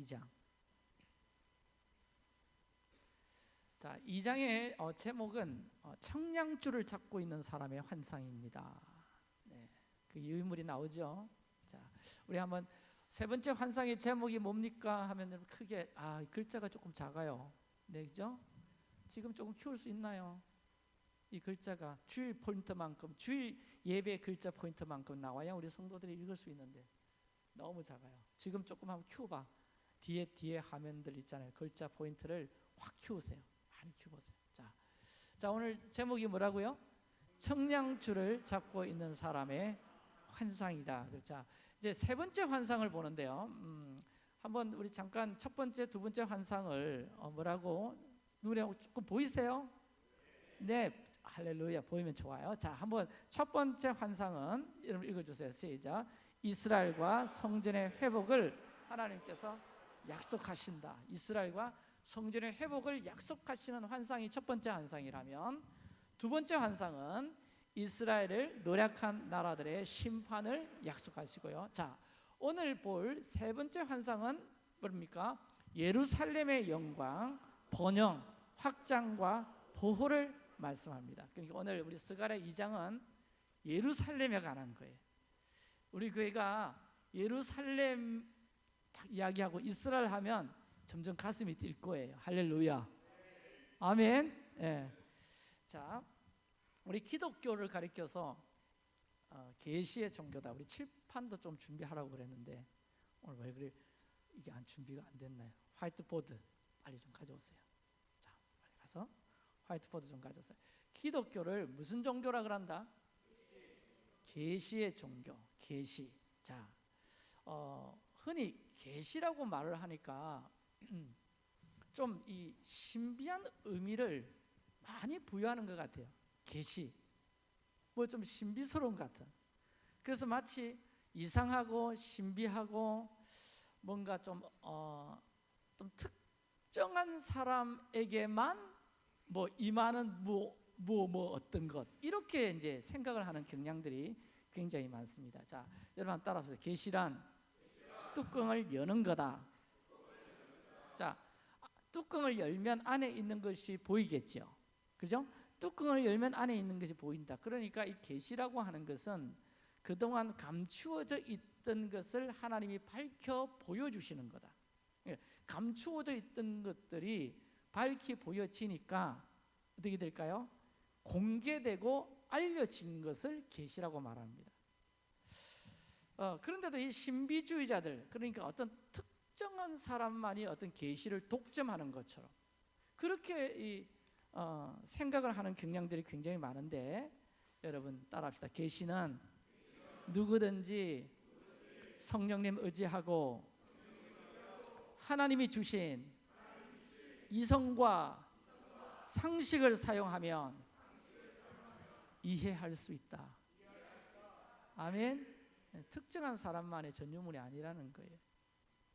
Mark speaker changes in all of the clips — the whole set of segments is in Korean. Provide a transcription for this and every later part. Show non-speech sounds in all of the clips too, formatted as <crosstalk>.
Speaker 1: 2장. 자, 2장의 어, 제목은 어, 청량줄을 잡고 있는 사람의 환상입니다. 네, 그 유물이 나오죠. 자, 우리 한번 세 번째 환상의 제목이 뭡니까 하면 크게 아 글자가 조금 작아요. 네, 그죠? 지금 조금 키울 수 있나요? 이 글자가 주일 포인트만큼 주일 예배 글자 포인트만큼 나와야 우리 성도들이 읽을 수 있는데 너무 작아요. 지금 조금 한번 키워봐. 뒤에 뒤에 화면들 있잖아요. 글자 포인트를 확 키우세요. 많이 키워보세요. 자, 자 오늘 제목이 뭐라고요? 청량줄을 잡고 있는 사람의 환상이다. 자, 이제 세 번째 환상을 보는데요. 음, 한번 우리 잠깐 첫 번째, 두 번째 환상을 어, 뭐라고 눈에 조금 보이세요? 네, 할렐루야 보이면 좋아요. 자, 한번 첫 번째 환상은 여러분 읽어주세요. 시작. 이스라엘과 성전의 회복을 하나님께서 약속하신다. 이스라엘과 성전의 회복을 약속하시는 환상이 첫 번째 환상이라면 두 번째 환상은 이스라엘을 노력한 나라들의 심판을 약속하시고요. 자, 오늘 볼 세 번째 환상은 뭡니까? 예루살렘의 영광, 번영, 확장과 보호를 말씀합니다. 그러니까 오늘 우리 스가랴 2장은 예루살렘에 관한 거예요. 우리 교회가 예루살렘 이야기하고 이스라엘 하면 점점 가슴이 뛸 거예요. 할렐루야. 아멘. 예. 자, 우리 기독교를 가리켜서 어, 계시의 종교다. 우리 칠판도 좀 준비하라고 그랬는데 오늘 왜 그래 이게 안 준비가 안 됐나요? 화이트보드 빨리 좀 가져오세요. 자, 빨리 가서 화이트보드 좀 가져오세요. 기독교를 무슨 종교라 그런다? 계시의 종교. 계시. 자, 어, 흔히 계시라고 말을 하니까 <clears throat> 좀 이 신비한 의미를 많이 부여하는 것 같아요. 계시. 뭐 좀 신비스러운 것 같은. 그래서 마치 이상하고 신비하고 뭔가 좀, 어, 좀 특정한 사람에게만 뭐 임하는 뭐, 뭐, 뭐 어떤 것 이렇게 이제 생각을 하는 경향들이 굉장히 많습니다. 자, 여러분 따라서 계시란 뚜껑을 여는 거다. 자, 뚜껑을 열면 안에 있는 것이 보이겠죠. 그죠? 뚜껑을 열면 안에 있는 것이 보인다. 그러니까 이 계시라고 하는 것은 그동안 감추어져 있던 것을 하나님이 밝혀 보여주시는 거다. 예, 감추어져 있던 것들이 밝히 보여지니까 어떻게 될까요? 공개되고 알려진 것을 계시라고 말합니다. 어, 그런데도 이 신비주의자들 그러니까 어떤 특정한 사람만이 어떤 계시를 독점하는 것처럼 그렇게 이 어, 생각을 하는 경향들이 굉장히 많은데 여러분 따라합시다. 계시는 누구든지 성령님 의지하고 하나님이 주신 이성과 상식을 사용하면 이해할 수 있다. 아멘. 특정한 사람만의 전유물이 아니라는 거예요.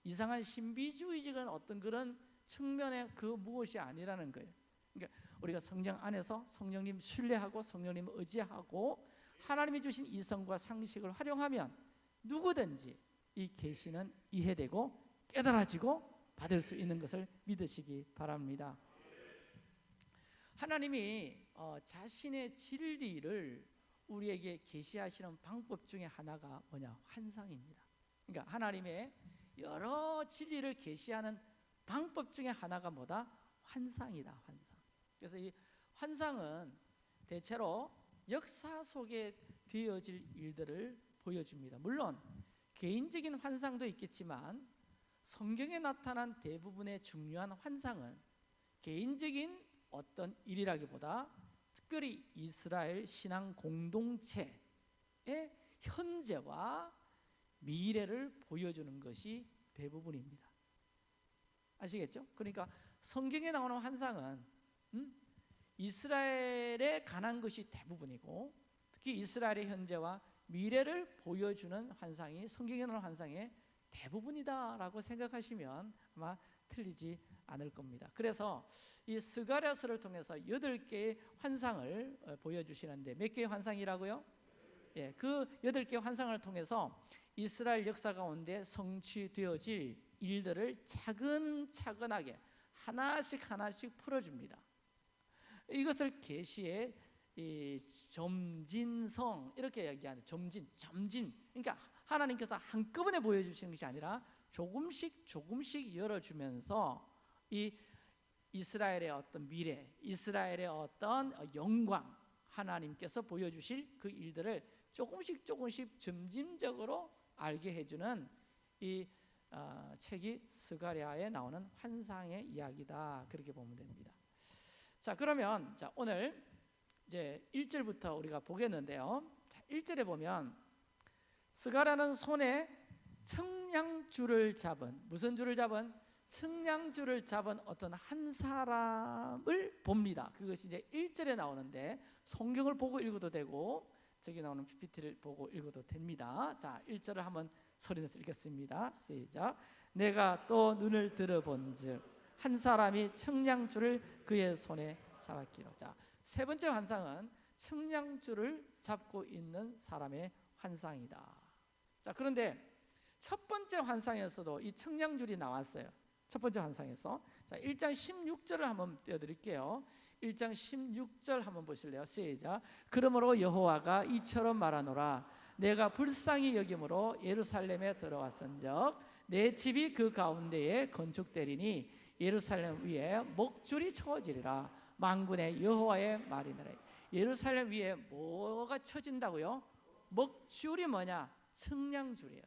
Speaker 1: 이상한 신비주의적인 어떤 그런 측면의 그 무엇이 아니라는 거예요. 그러니까 우리가 성령 안에서 성령님 신뢰하고 성령님 의지하고 하나님이 주신 이성과 상식을 활용하면 누구든지 이 계시는 이해되고 깨달아지고 받을 수 있는 것을 믿으시기 바랍니다. 하나님이 어, 자신의 진리를 우리에게 계시하시는 방법 중에 하나가 뭐냐? 환상입니다. 그러니까 하나님의 여러 진리를 계시하는 방법 중에 하나가 뭐다? 환상이다. 환상. 그래서 이 환상은 대체로 역사 속에 되어질 일들을 보여줍니다. 물론 개인적인 환상도 있겠지만 성경에 나타난 대부분의 중요한 환상은 개인적인 어떤 일이라기보다 특별히 이스라엘 신앙 공동체의 현재와 미래를 보여주는 것이 대부분입니다. 아시겠죠? 그러니까 성경에 나오는 환상은 음? 이스라엘에 관한 것이 대부분이고 특히 이스라엘의 현재와 미래를 보여주는 환상이 성경에 나오는 환상의 대부분이다라고 생각하시면 아마 틀리지 않을 겁니다. 그래서 이 스가랴서를 통해서 여덟 개의 환상을 어, 보여주시는데 몇 개의 환상이라고요? 예, 그 여덟 개의 환상을 통해서 이스라엘 역사 가운데 성취되어질 일들을 차근차근하게 하나씩 하나씩 풀어줍니다. 이것을 계시의 이 점진성 이렇게 얘기하는 점진, 점진. 그러니까 하나님께서 한꺼번에 보여주시는 것이 아니라 조금씩 조금씩 열어주면서 이 이스라엘의 어떤 미래, 이스라엘의 어떤 영광, 하나님께서 보여주실 그 일들을 조금씩 조금씩 점진적으로 알게 해주는 이 어, 책이 스가랴에 나오는 환상의 이야기다 그렇게 보면 됩니다. 자 그러면 자 오늘 이제 1절부터 우리가 보겠는데요. 자, 1절에 보면 스가랴는 손에 청량줄을 잡은 무슨 줄을 잡은 청량줄을 잡은 어떤 한 사람을 봅니다. 그것이 이제 1절에 나오는데 성경을 보고 읽어도 되고 저기 나오는 PPT를 보고 읽어도 됩니다. 자, 1절을 한번 소리내서 읽겠습니다. 시작. 내가 또 눈을 들어본 즉 한 사람이 청량줄을 그의 손에 잡았기로. 자, 세 번째 환상은 청량줄을 잡고 있는 사람의 환상이다. 자, 그런데 첫 번째 환상에서도 이 청량줄이 나왔어요. 첫 번째 환상에서. 자, 1장 16절을 한번 띄워 드릴게요. 1장 16절 한번 보실래요? 시작. 그러므로 여호와가 이처럼 말하노라 내가 불쌍히 여김으로 예루살렘에 들어왔은 적 내 집이 그 가운데에 건축되리니 예루살렘 위에 목줄이 쳐지리라 만군의 여호와의 말이니라 예루살렘 위에 뭐가 쳐진다고요? 목줄이 뭐냐? 청량줄이에요.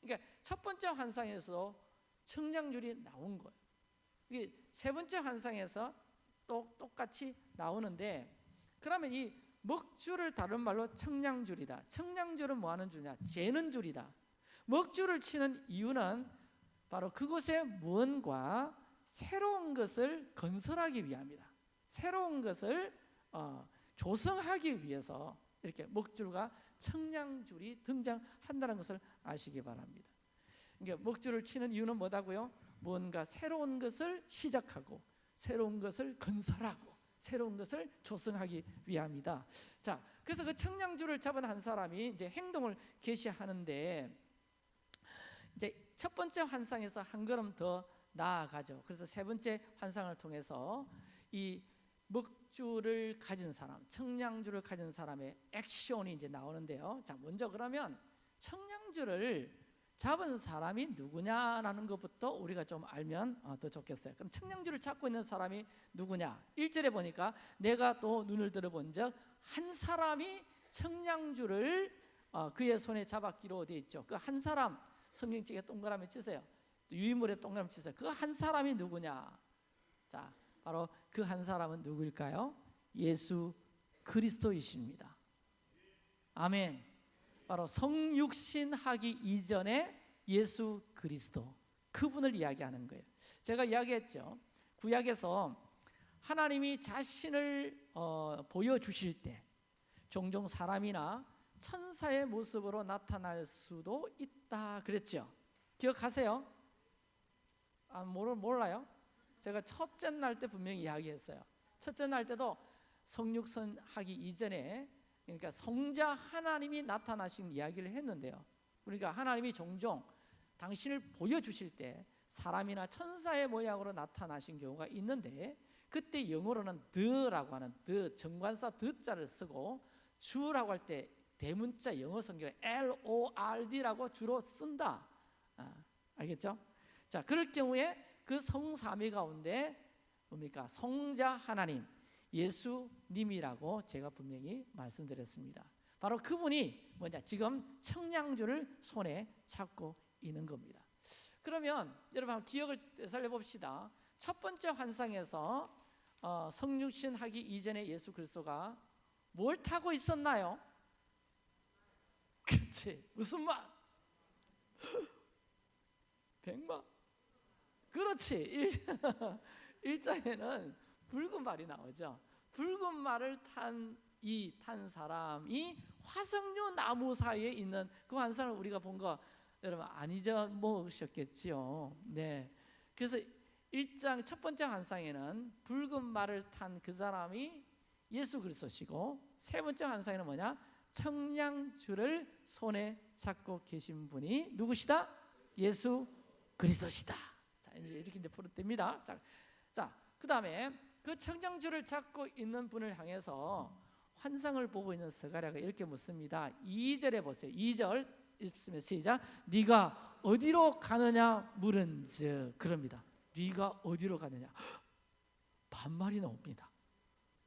Speaker 1: 그러니까 첫 번째 환상에서 청량줄이 나온 거예요. 이게 세 번째 환상에서 또 똑같이 나오는데 그러면 이 먹줄을 다른 말로 청량줄이다. 청량줄은 뭐 하는 줄이냐? 재는 줄이다. 먹줄을 치는 이유는 바로 그곳에 무언가 새로운 것을 건설하기 위함이다. 새로운 것을 어, 조성하기 위해서 이렇게 먹줄과 청량줄이 등장한다는 것을 아시기 바랍니다. 그러니까 먹줄을 치는 이유는 뭐다고요? 뭔가 새로운 것을 시작하고 새로운 것을 건설하고 새로운 것을 조성하기 위함이다. 자, 그래서 그 청량줄을 잡은 한 사람이 이제 행동을 개시하는데 이제 첫 번째 환상에서 한 걸음 더 나아가죠. 그래서 세 번째 환상을 통해서 이 먹줄을 가진 사람, 청량줄을 가진 사람의 액션이 이제 나오는데요. 자, 먼저 그러면 청량줄을 잡은 사람이 누구냐라는 것부터 우리가 좀 알면 어, 더 좋겠어요. 그럼 청량줄을 잡고 있는 사람이 누구냐? 1절에 보니까 내가 또 눈을 들어본 적 한 사람이 청량줄을 어, 그의 손에 잡았기로 되어 있죠. 그 한 사람 성경책에 동그라미 치세요. 유인물에 동그라미 치세요. 그 한 사람이 누구냐? 자, 바로 그 한 사람은 누구일까요? 예수 그리스도이십니다. 아멘. 바로 성육신하기 이전에 예수 그리스도 그분을 이야기하는 거예요. 제가 이야기했죠. 구약에서 하나님이 자신을 어, 보여주실 때 종종 사람이나 천사의 모습으로 나타날 수도 있다 그랬죠. 기억하세요? 아, 몰라요? 제가 첫째 날 때 분명히 이야기했어요. 첫째 날 때도 성육선 하기 이전에 그러니까 성자 하나님이 나타나신 이야기를 했는데요. 그러니까 하나님이 종종 당신을 보여주실 때 사람이나 천사의 모양으로 나타나신 경우가 있는데 그때 영어로는 the라고 하는 the 정관사 the자를 쓰고 주라고 할 때 대문자 영어 성경에 L O R D라고 주로 쓴다. 아, 알겠죠? 자, 그럴 경우에 그 성삼위 가운데 뭡니까? 성자 하나님 예수님이라고 제가 분명히 말씀드렸습니다. 바로 그분이 뭐냐? 지금 청량줄을 손에 잡고 있는 겁니다. 그러면 여러분 한번 기억을 살려 봅시다. 첫 번째 환상에서 어, 성육신 하기 이전에 예수 그리스도가 뭘 타고 있었나요? 그렇지. 무슨 말? <gasps> 백마. 그렇지. 일, <laughs> 장에는 붉은 말이 나오죠. 붉은 말을 탄 이 탄 사람이 화석류 나무 사이에 있는 그 환상을 우리가 본 거 여러분 안 잊어먹으셨겠지요. 네. 그래서 1장 첫 번째 환상에는 붉은 말을 탄 그 사람이 예수 그리스도시고 세 번째 환상에는 뭐냐? 청량줄을 손에 잡고 계신 분이 누구시다? 예수 그리스도시다. 자 이제 이렇게 이제 풀어냅니다. 자, 자 그다음에 그 청정줄을 잡고 있는 분을 향해서 환상을 보고 있는 스가랴가 이렇게 묻습니다. 2절에 보세요. 2절 읽습니다. 시작. 네가 어디로 가느냐 물은즉 그럽니다. 네가 어디로 가느냐 반말이 나옵니다.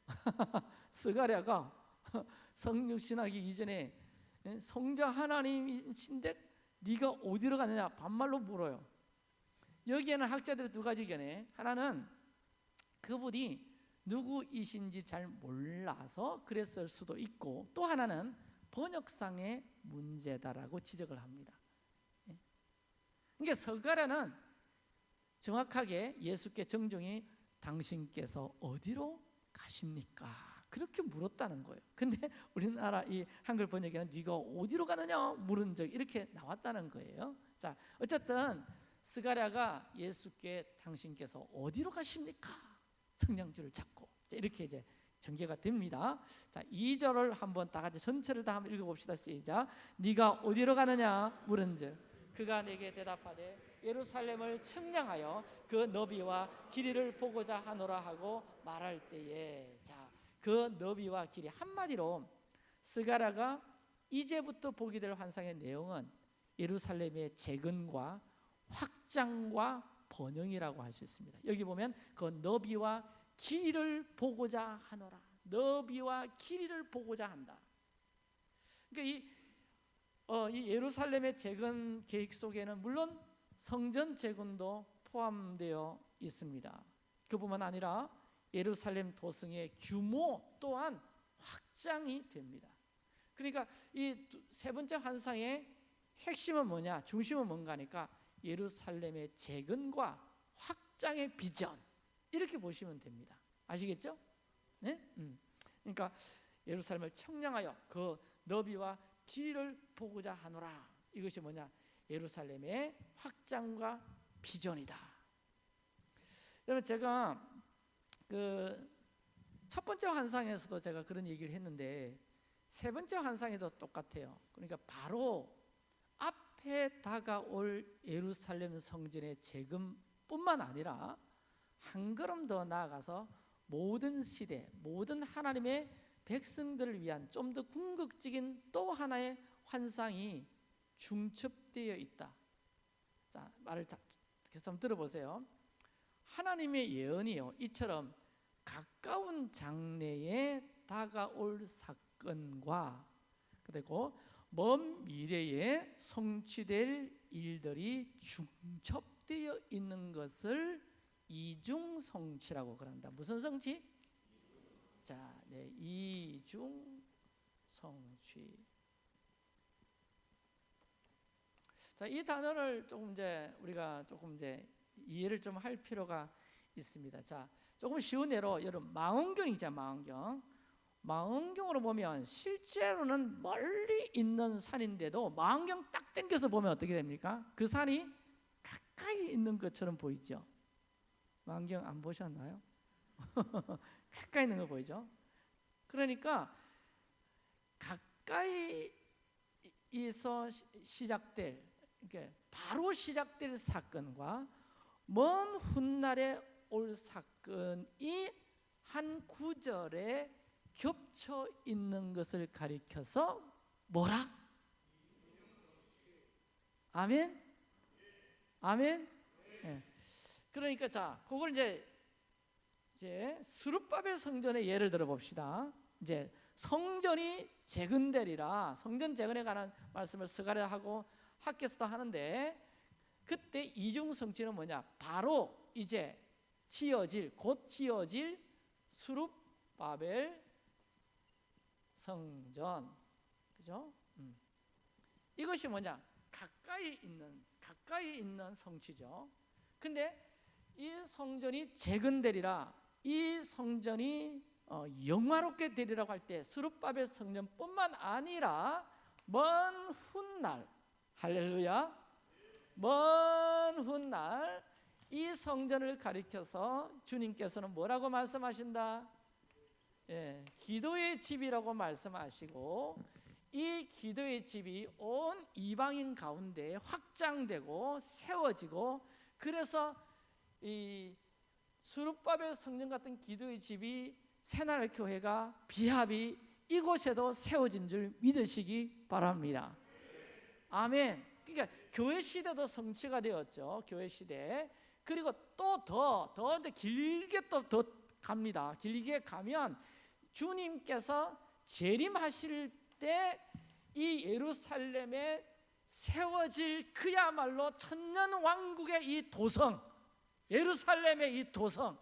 Speaker 1: <laughs> 스가랴가 성육신하기 이전에 예, 성자 하나님이신데 네가 어디로 가느냐 반말로 물어요. 여기에는 학자들의 두 가지 견해. 하나는 그분이 누구이신지 잘 몰라서 그랬을 수도 있고 또 하나는 번역상의 문제다라고 지적을 합니다. 예. 그러니까 서가라는 정확하게 예수께 정중히 당신께서 어디로 가십니까? 그렇게 물었다는 거예요. 근데 우리나라 이 한글 번역에는 네가 어디로 가느냐 물은 적 이렇게 나왔다는 거예요. 자, 어쨌든 스가랴가 예수께 당신께서 어디로 가십니까? 성냥줄을 잡고 이렇게 이제 전개가 됩니다. 자, 2절을 한번 다 같이 전체를 다 한번 읽어 봅시다. 시작. 네가 어디로 가느냐 물은즉 그가 내게 대답하되 예루살렘을 측량하여 그 너비와 길이를 보고자 하노라 하고 말할 때에 자, 그 너비와 길이 한마디로 스가라가 이제부터 보게 될 환상의 내용은 예루살렘의 재건과 확장과 번영이라고 할 수 있습니다. 여기 보면 그 너비와 길이를 보고자 하노라. 너비와 길이를 보고자 한다. 그러니까 이, 어, 이 예루살렘의 재건 계획 속에는 물론 성전 재건도 포함되어 있습니다. 그뿐만 아니라 예루살렘 도성의 규모 또한 확장이 됩니다. 그러니까 이 세 번째 환상의 핵심은 뭐냐? 중심은 뭔가니까 예루살렘의 재건과 확장의 비전 이렇게 보시면 됩니다. 아시겠죠? 네? 음. 그러니까 예루살렘을 청량하여 그 너비와 길을 보고자 하노라. 이것이 뭐냐? 예루살렘의 확장과 비전이다. 여러분 제가 그 첫 번째 환상에서도 제가 그런 얘기를 했는데 세 번째 환상에도 똑같아요. 그러니까 바로 앞에 다가올 예루살렘 성전의 재건뿐만 아니라 한 걸음 더 나아가서 모든 시대, 모든 하나님의 백성들을 위한 좀 더 궁극적인 또 하나의 환상이 중첩되어 있다. 자, 말을 계속 한번 들어보세요. 하나님의 예언이요. 이처럼 가까운 장래에 다가올 사건과 그리고 먼 미래에 성취될 일들이 중첩되어 있는 것을 이중 성취라고 그런다. 무슨 성취? 자, 네, 이중 성취. 자, 이 단어를 조금 이제 우리가 조금 이제 이해를 좀 할 필요가 있습니다. 자, 조금 쉬운 예로 여러분 망원경 있잖아요, 망원경. 망원경으로 보면 실제로는 멀리 있는 산인데도 망원경 딱 당겨서 보면 어떻게 됩니까? 그 산이 가까이 있는 것처럼 보이죠. 망원경 안 보셨나요? <laughs> 가까이 있는 거 보이죠? 그러니까 가까이에서 시작될 바로 시작될 사건과 먼 훗날에 올 사건이 한 구절에 겹쳐 있는 것을 가리켜서 뭐라? 아멘? 아멘? 네. 그러니까 자, 그걸 이제 이제 수르바벨 성전의 예를 들어 봅시다. 이제 성전이 재건되리라 성전 재건에 관한 말씀을 스가랴 하고 학교에서도 하는데 그때 이중 성취는 뭐냐? 바로 이제 지어질 곧 지어질 수룹바벨 성전 그죠? 음. 이것이 뭐냐? 가까이 있는 가까이 있는 성취죠. 근데 이 성전이 재건되리라 이 성전이 어, 영화롭게 되리라고 할 때 수룹바벨 성전뿐만 아니라 먼 훗날 할렐루야 먼 훗날 이 성전을 가리켜서 주님께서는 뭐라고 말씀하신다? 예, 기도의 집이라고 말씀하시고 이 기도의 집이 온 이방인 가운데 확장되고 세워지고 그래서 이 수르바벨 성전 같은 기도의 집이 새날 교회가 비합이 이곳에도 세워진 줄 믿으시기 바랍니다. 아멘. 그러니까 교회 시대도 성취가 되었죠. 교회 시대. 그리고 또 더더 길게 또 더 갑니다. 길게 가면 주님께서 재림하실 때 이 예루살렘에 세워질 그야말로 천년 왕국의 이 도성 예루살렘의 이 도성.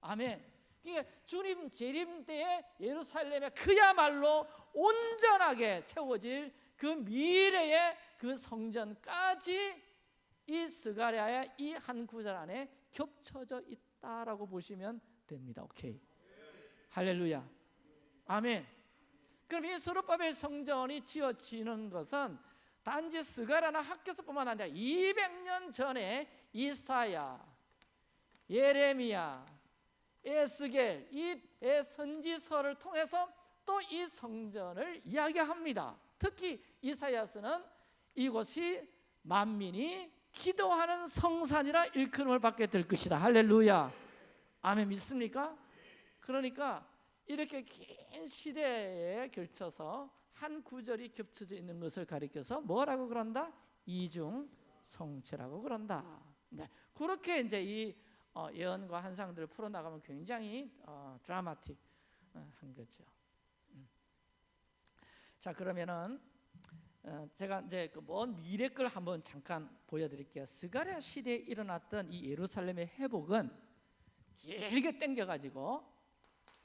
Speaker 1: 아멘. 그러니까 주님 재림 때에 예루살렘에 그야말로 온전하게 세워질 그 미래의 그 성전까지 이 스가랴의 이 한 구절 안에 겹쳐져 있다라고 보시면 됩니다. 오케이. 할렐루야 아멘 그럼 이 스룹바벨 성전이 지어지는 것은 단지 스가라나 학교서뿐만 아니라 200년 전에 이사야, 예레미야, 에스겔 이 선지서를 통해서 또 이 성전을 이야기합니다. 특히 이사야서는 이곳이 만민이 기도하는 성산이라 일컬음을 받게 될 것이다. 할렐루야. 아멘 믿습니까? 그러니까 이렇게 긴 시대에 걸쳐서 한 구절이 겹쳐져 있는 것을 가리켜서 뭐라고 그런다? 이중 성체라고 그런다. 네, 그렇게 이제 이 어, 예언과 한상들을 풀어 나가면 굉장히 어, 드라마틱한 어, 거죠. 음. 자 그러면은 어, 제가 이제 그 먼 미래 걸 한번 잠깐 보여드릴게요. 스가랴 시대에 일어났던 이 예루살렘의 회복은 길게 땡겨가지고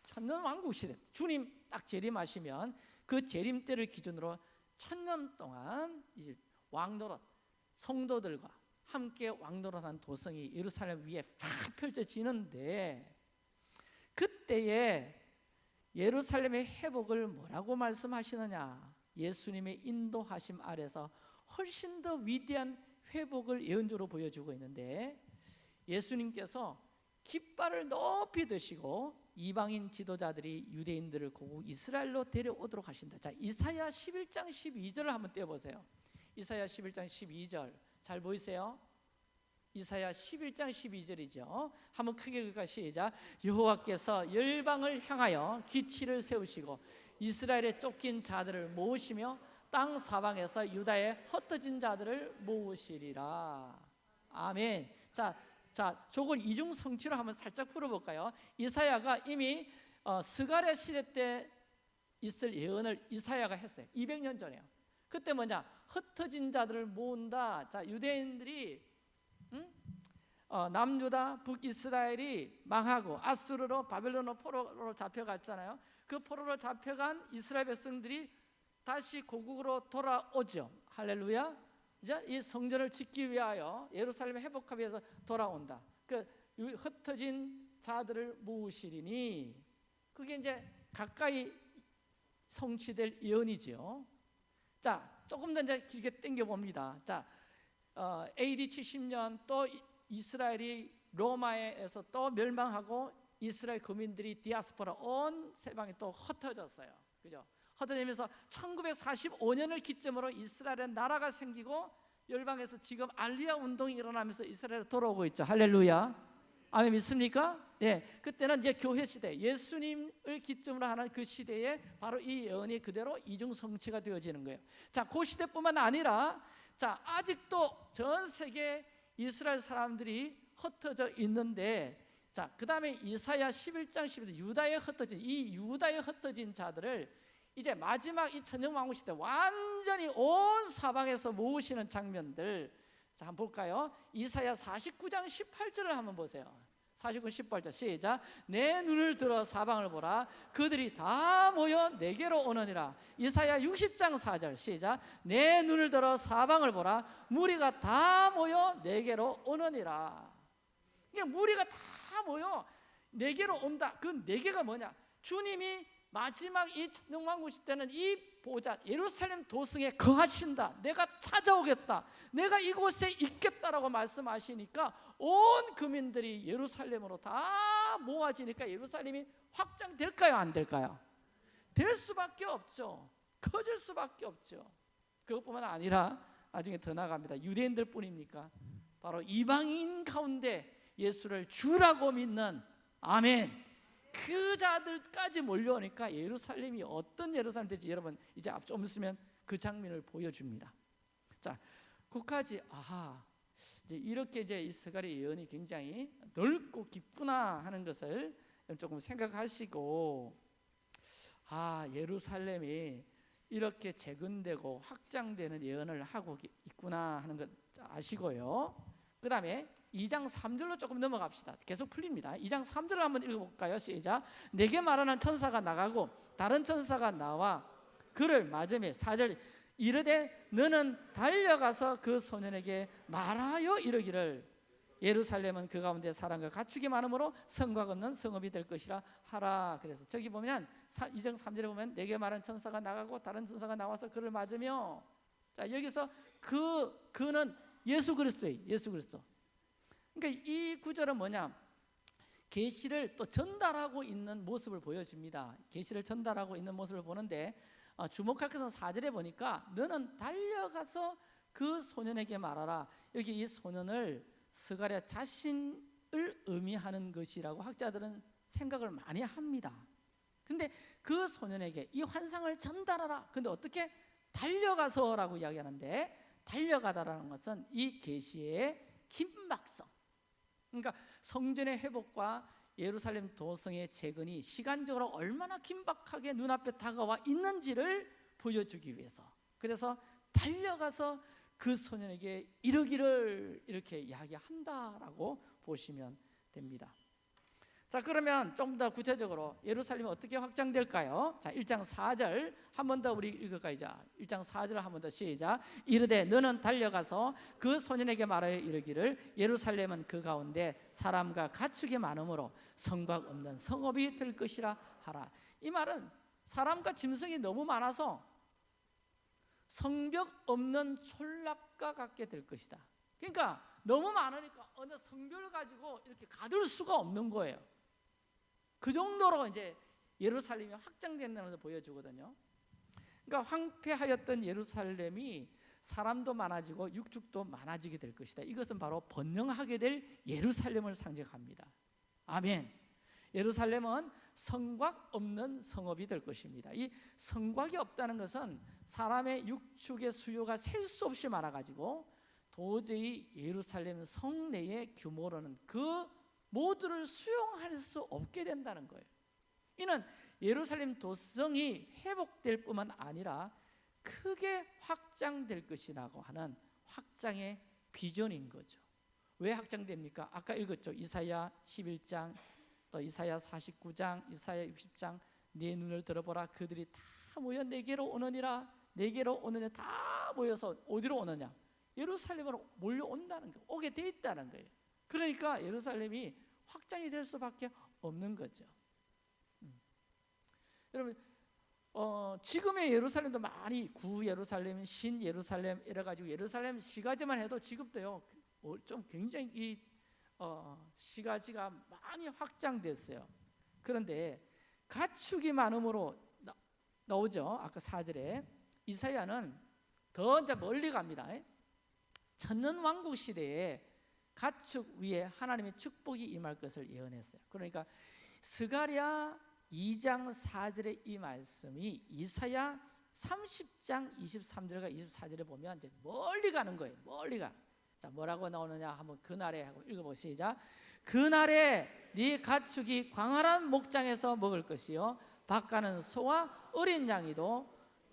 Speaker 1: 천년 왕국 시대 주님 딱 재림하시면 그 재림 때를 기준으로 천년 동안 왕노릇 성도들과 함께 왕노릇한 도성이 예루살렘 위에 쫙 펼쳐지는데 그때에 예루살렘의 회복을 뭐라고 말씀하시느냐? 예수님의 인도하심 아래서 훨씬 더 위대한 회복을 예언적으로 보여주고 있는데 예수님께서 깃발을 높이 드시고 이방인 지도자들이 유대인들을 고국 이스라엘로 데려오도록 하신다. 자, 이사야 11장 12절을 한번 떼어 보세요. 이사야 11장 12절. 잘 보이세요? 이사야 11장 12절이죠. 한번 크게 읽을까 시작. 여호와께서 열방을 향하여 기치를 세우시고 이스라엘에 쫓긴 자들을 모으시며 땅 사방에서 유다의 흩어진 자들을 모으시리라. 아멘. 자, 자, 저걸 이중 성취로 한번 살짝 풀어볼까요? 이사야가 이미 어, 스가랴 시대 때 있을 예언을 이사야가 했어요. 200년 전에요. 그때 뭐냐? 흩어진 자들을 모은다. 자, 유대인들이 응? 어, 남유다, 북이스라엘이 망하고 아수르로 바벨론으로 포로로 잡혀갔잖아요. 그 포로로 잡혀간 이스라엘 백성들이 다시 고국으로 돌아오죠. 할렐루야. 이제 이 성전을 짓기 위하여 예루살렘 회복하기 위해서 돌아온다. 그 흩어진 자들을 모으시리니 그게 이제 가까이 성취될 예언이죠. 자, 조금 더 이제 길게 당겨 봅니다. 자, 어, AD 70년 또 이스라엘이 로마에서 또 멸망하고 이스라엘 거민들이 디아스포라 온 세방에 또 흩어졌어요. 그죠? 흩어지면서 1945년을 기점으로 이스라엘의 나라가 생기고 열방에서 지금 알리아 운동이 일어나면서 이스라엘에 돌아오고 있죠. 할렐루야. 아멘 믿습니까? 네, 그때는 이제 교회 시대, 예수님을 기점으로 하는 그 시대에 바로 이 예언이 그대로 이중 성취가 되어지는 거예요. 자, 그 시대뿐만 아니라 자 아직도 전 세계 이스라엘 사람들이 흩어져 있는데 자, 그 다음에 이사야 11장 11절 유다에 흩어진 이 유다에 흩어진 자들을 이제 마지막 이 천정왕후 시대 완전히 온 사방에서 모으시는 장면들. 자 한번 볼까요? 이사야 49장 18절을 한번 보세요. 49, 18절 시작. 내 눈을 들어 사방을 보라. 그들이 다 모여 내게로 오느니라. 이사야 60장 4절 시작. 내 눈을 들어 사방을 보라. 무리가 다 모여 내게로 오느니라. 이게 무리가 다 모여 내게로 온다. 그 내게가 뭐냐? 주님이 마지막 이 천정왕국 시대는 이 보좌 예루살렘 도성에 거하신다. 내가 찾아오겠다. 내가 이곳에 있겠다라고 말씀하시니까 온 국민들이 예루살렘으로 다 모아지니까 예루살렘이 확장될까요? 안 될까요? 될 수밖에 없죠. 커질 수밖에 없죠. 그것뿐만 아니라 나중에 더 나갑니다. 유대인들 뿐입니까? 바로 이방인 가운데 예수를 주라고 믿는 아멘. 그 자들까지 몰려오니까 예루살렘이 어떤 예루살렘 될지 여러분 이제 앞좀 있으면 그 장면을 보여줍니다. 자, 그까지 아하 이제 이렇게 이제 이 스가리 예언이 굉장히 넓고 깊구나 하는 것을 조금 생각하시고 아 예루살렘이 이렇게 재건되고 확장되는 예언을 하고 있구나 하는 것 아시고요. 그 다음에 2장 3절로 조금 넘어갑시다. 계속 풀립니다. 2장 3절을 한번 읽어볼까요? 시작. 내게 말하는 천사가 나가고 다른 천사가 나와 그를 맞으며 4절 이르되 너는 달려가서 그 소년에게 말하여 이르기를 예루살렘은 그 가운데 사람과 가축이 많으므로 성곽 없는 성읍이 될 것이라 하라. 그래서 저기 보면 2장 3절에 보면 내게 말하는 천사가 나가고 다른 천사가 나와서 그를 맞으며 자 여기서 그 그는 예수 그리스도예요. 예수 그리스도. 그러니까 이 구절은 뭐냐? 계시를 또 전달하고 있는 모습을 보여줍니다. 계시를 전달하고 있는 모습을 보는데 어, 주목할 것은 4절에 보니까 너는 달려가서 그 소년에게 말하라. 여기 이 소년을 스가랴 자신을 의미하는 것이라고 학자들은 생각을 많이 합니다. 근데 그 소년에게 이 환상을 전달하라. 근데 어떻게 달려가서라고 이야기하는데 달려가다라는 것은 이 계시의 긴박성. 그러니까 성전의 회복과 예루살렘 도성의 재건이 시간적으로 얼마나 긴박하게 눈앞에 다가와 있는지를 보여주기 위해서 그래서 달려가서 그 소년에게 이르기를 이렇게 이야기한다라고 보시면 됩니다. 자 그러면 좀 더 구체적으로 예루살렘이 어떻게 확장될까요? 자 1장 4절 한 번 더 우리 읽을까요? 자 1장 4절 한 번 더 시작 이르되 너는 달려가서 그 소년에게 말하여 이르기를 예루살렘은 그 가운데 사람과 가축이 많으므로 성곽 없는 성읍이 될 것이라 하라 이 말은 사람과 짐승이 너무 많아서 성벽 없는 촌락과 같게 될 것이다 그러니까 너무 많으니까 어느 성벽을 가지고 이렇게 가둘 수가 없는 거예요 그 정도로 이제 예루살렘이 확장된다는 것을 보여주거든요. 그러니까 황폐하였던 예루살렘이 사람도 많아지고 육축도 많아지게 될 것이다. 이것은 바로 번영하게 될 예루살렘을 상징합니다. 아멘. 예루살렘은 성곽 없는 성읍이 될 것입니다. 이 성곽이 없다는 것은 사람의 육축의 수요가 셀 수 없이 많아가지고 도저히 예루살렘 성내의 규모로는 그 모두를 수용할 수 없게 된다는 거예요. 이는 예루살렘 도성이 회복될 뿐만 아니라 크게 확장될 것이라고 하는 확장의 비전인 거죠. 왜 확장됩니까? 아까 읽었죠. 이사야 11장, 또 이사야 49장, 이사야 60장. 내 눈을 들어보라. 그들이 다 모여 내게로 오느니라. 내게로 오느냐 다 모여서 어디로 오느냐? 예루살렘으로 몰려온다는 거, 오게 돼 있다는 거예요. 그러니까 예루살렘이 확장이 될 수밖에 없는 거죠. 음. 여러분 어, 지금의 예루살렘도 많이 구 예루살렘, 신 예루살렘 이래 가지고 예루살렘 시가지만 해도 지금도요 어, 좀 굉장히 이 어, 시가지가 많이 확장됐어요. 그런데 가축이 많음으로 나, 나오죠. 아까 4절에 이사야는 더 이제 멀리 갑니다. 천년 왕국 시대에 가축 위에 하나님의 축복이 임할 것을 예언했어요. 그러니까 스가랴 2장 4절의 이 말씀이 이사야 30장 23절과 24절에 보면 이제 멀리 가는 거예요. 멀리 가. 자, 뭐라고 나오느냐 한번 그날에 하고 읽어 보시자. 그날에 네 가축이 광활한 목장에서 먹을 것이요 밭가는 소와 어린 양이도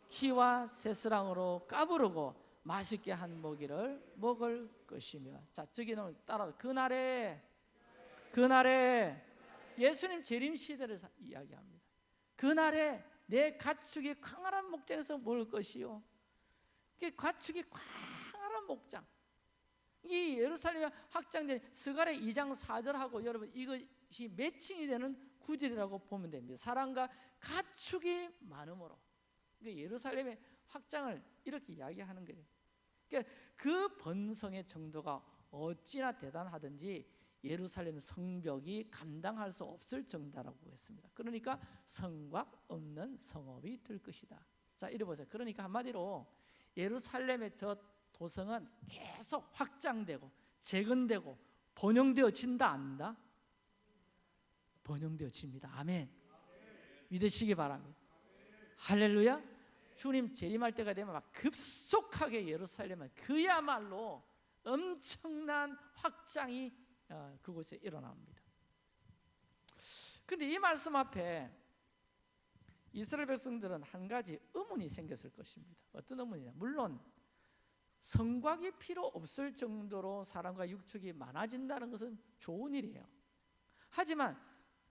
Speaker 1: 키와 새스랑으로 까부르고 맛있게 한 먹이를 먹을 것이며 자 저기는 따라 그날에 그날에 예수님 재림 시대를 이야기합니다. 그날에 내 가축이 광활한 목장에서 먹을 것이요. 그 가축이 광활한 목장. 이 예루살렘에 확장된 스가랴 2장 4절하고 여러분 이것이 매칭이 되는 구절이라고 보면 됩니다. 사람과 가축이 많음으로. 그러니까 예루살렘의 확장을 이렇게 이야기하는 거예요. 그러니까 그 번성의 정도가 어찌나 대단하든지 예루살렘 성벽이 감당할 수 없을 정도라고 했습니다. 그러니까 성곽 없는 성읍이 될 것이다. 자, 이래 보세요. 그러니까 한마디로 예루살렘의 저 도성은 계속 확장되고 재건되고 번영되어진다 안다? 번영되어집니다. 아멘. 믿으시기 바랍니다. 할렐루야. 주님 재림할 때가 되면 막 급속하게 예루살렘은 그야말로 엄청난 확장이 어, 그곳에 일어납니다. 근데 이 말씀 앞에 이스라엘 백성들은 한 가지 의문이 생겼을 것입니다. 어떤 의문이냐? 물론 성곽이 필요 없을 정도로 사람과 육축이 많아진다는 것은 좋은 일이에요. 하지만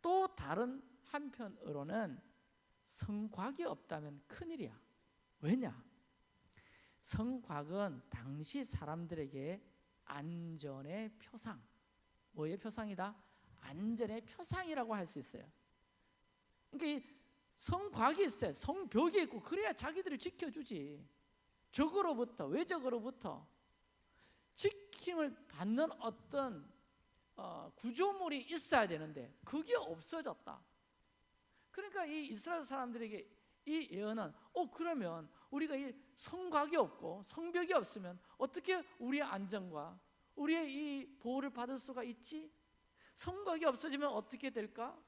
Speaker 1: 또 다른 한편으로는 성곽이 없다면 큰일이야. 왜냐? 성곽은 당시 사람들에게 안전의 표상, 뭐의 표상이다? 안전의 표상이라고 할 수 있어요. 그러니까 성곽이 있어요. 성벽이 있고 그래야 자기들을 지켜주지. 적으로부터 외적으로부터 지킴을 받는 어떤 어, 구조물이 있어야 되는데 그게 없어졌다. 그러니까 이 이스라엘 사람들에게 이 예언은 어 그러면 우리가 이 성곽이 없고 성벽이 없으면 어떻게 우리의 안전과 우리의 이 보호를 받을 수가 있지? 성곽이 없어지면 어떻게 될까?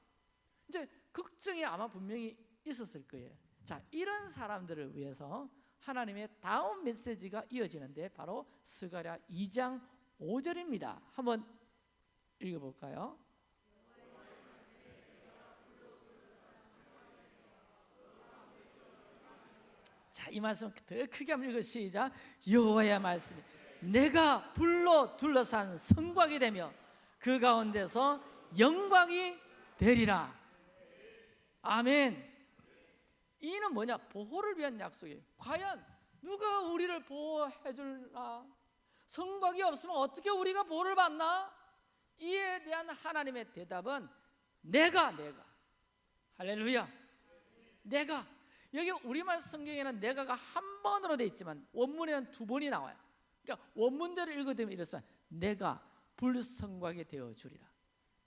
Speaker 1: 이제 걱정이 아마 분명히 있었을 거예요. 자, 이런 사람들을 위해서 하나님의 다음 메시지가 이어지는데 바로 스가랴 2장 5절입니다. 한번 읽어 볼까요? 이 말씀 더 크게 한번 읽어 시작. 여호와의 말씀이 내가 불로 둘러싼 성곽이 되며 그 가운데서 영광이 되리라. 아멘. 이는 뭐냐? 보호를 위한 약속이에요. 과연 누가 우리를 보호해 줄라? 성곽이 없으면 어떻게 우리가 보호를 받나? 이에 대한 하나님의 대답은 내가 내가 할렐루야. 내가 여기 우리말 성경에는 내가가 한 번으로 돼 있지만 원문에는 두 번이 나와요. 그러니까 원문대로 읽어되면 이렇습니다. 내가 불성곽이 되어 주리라.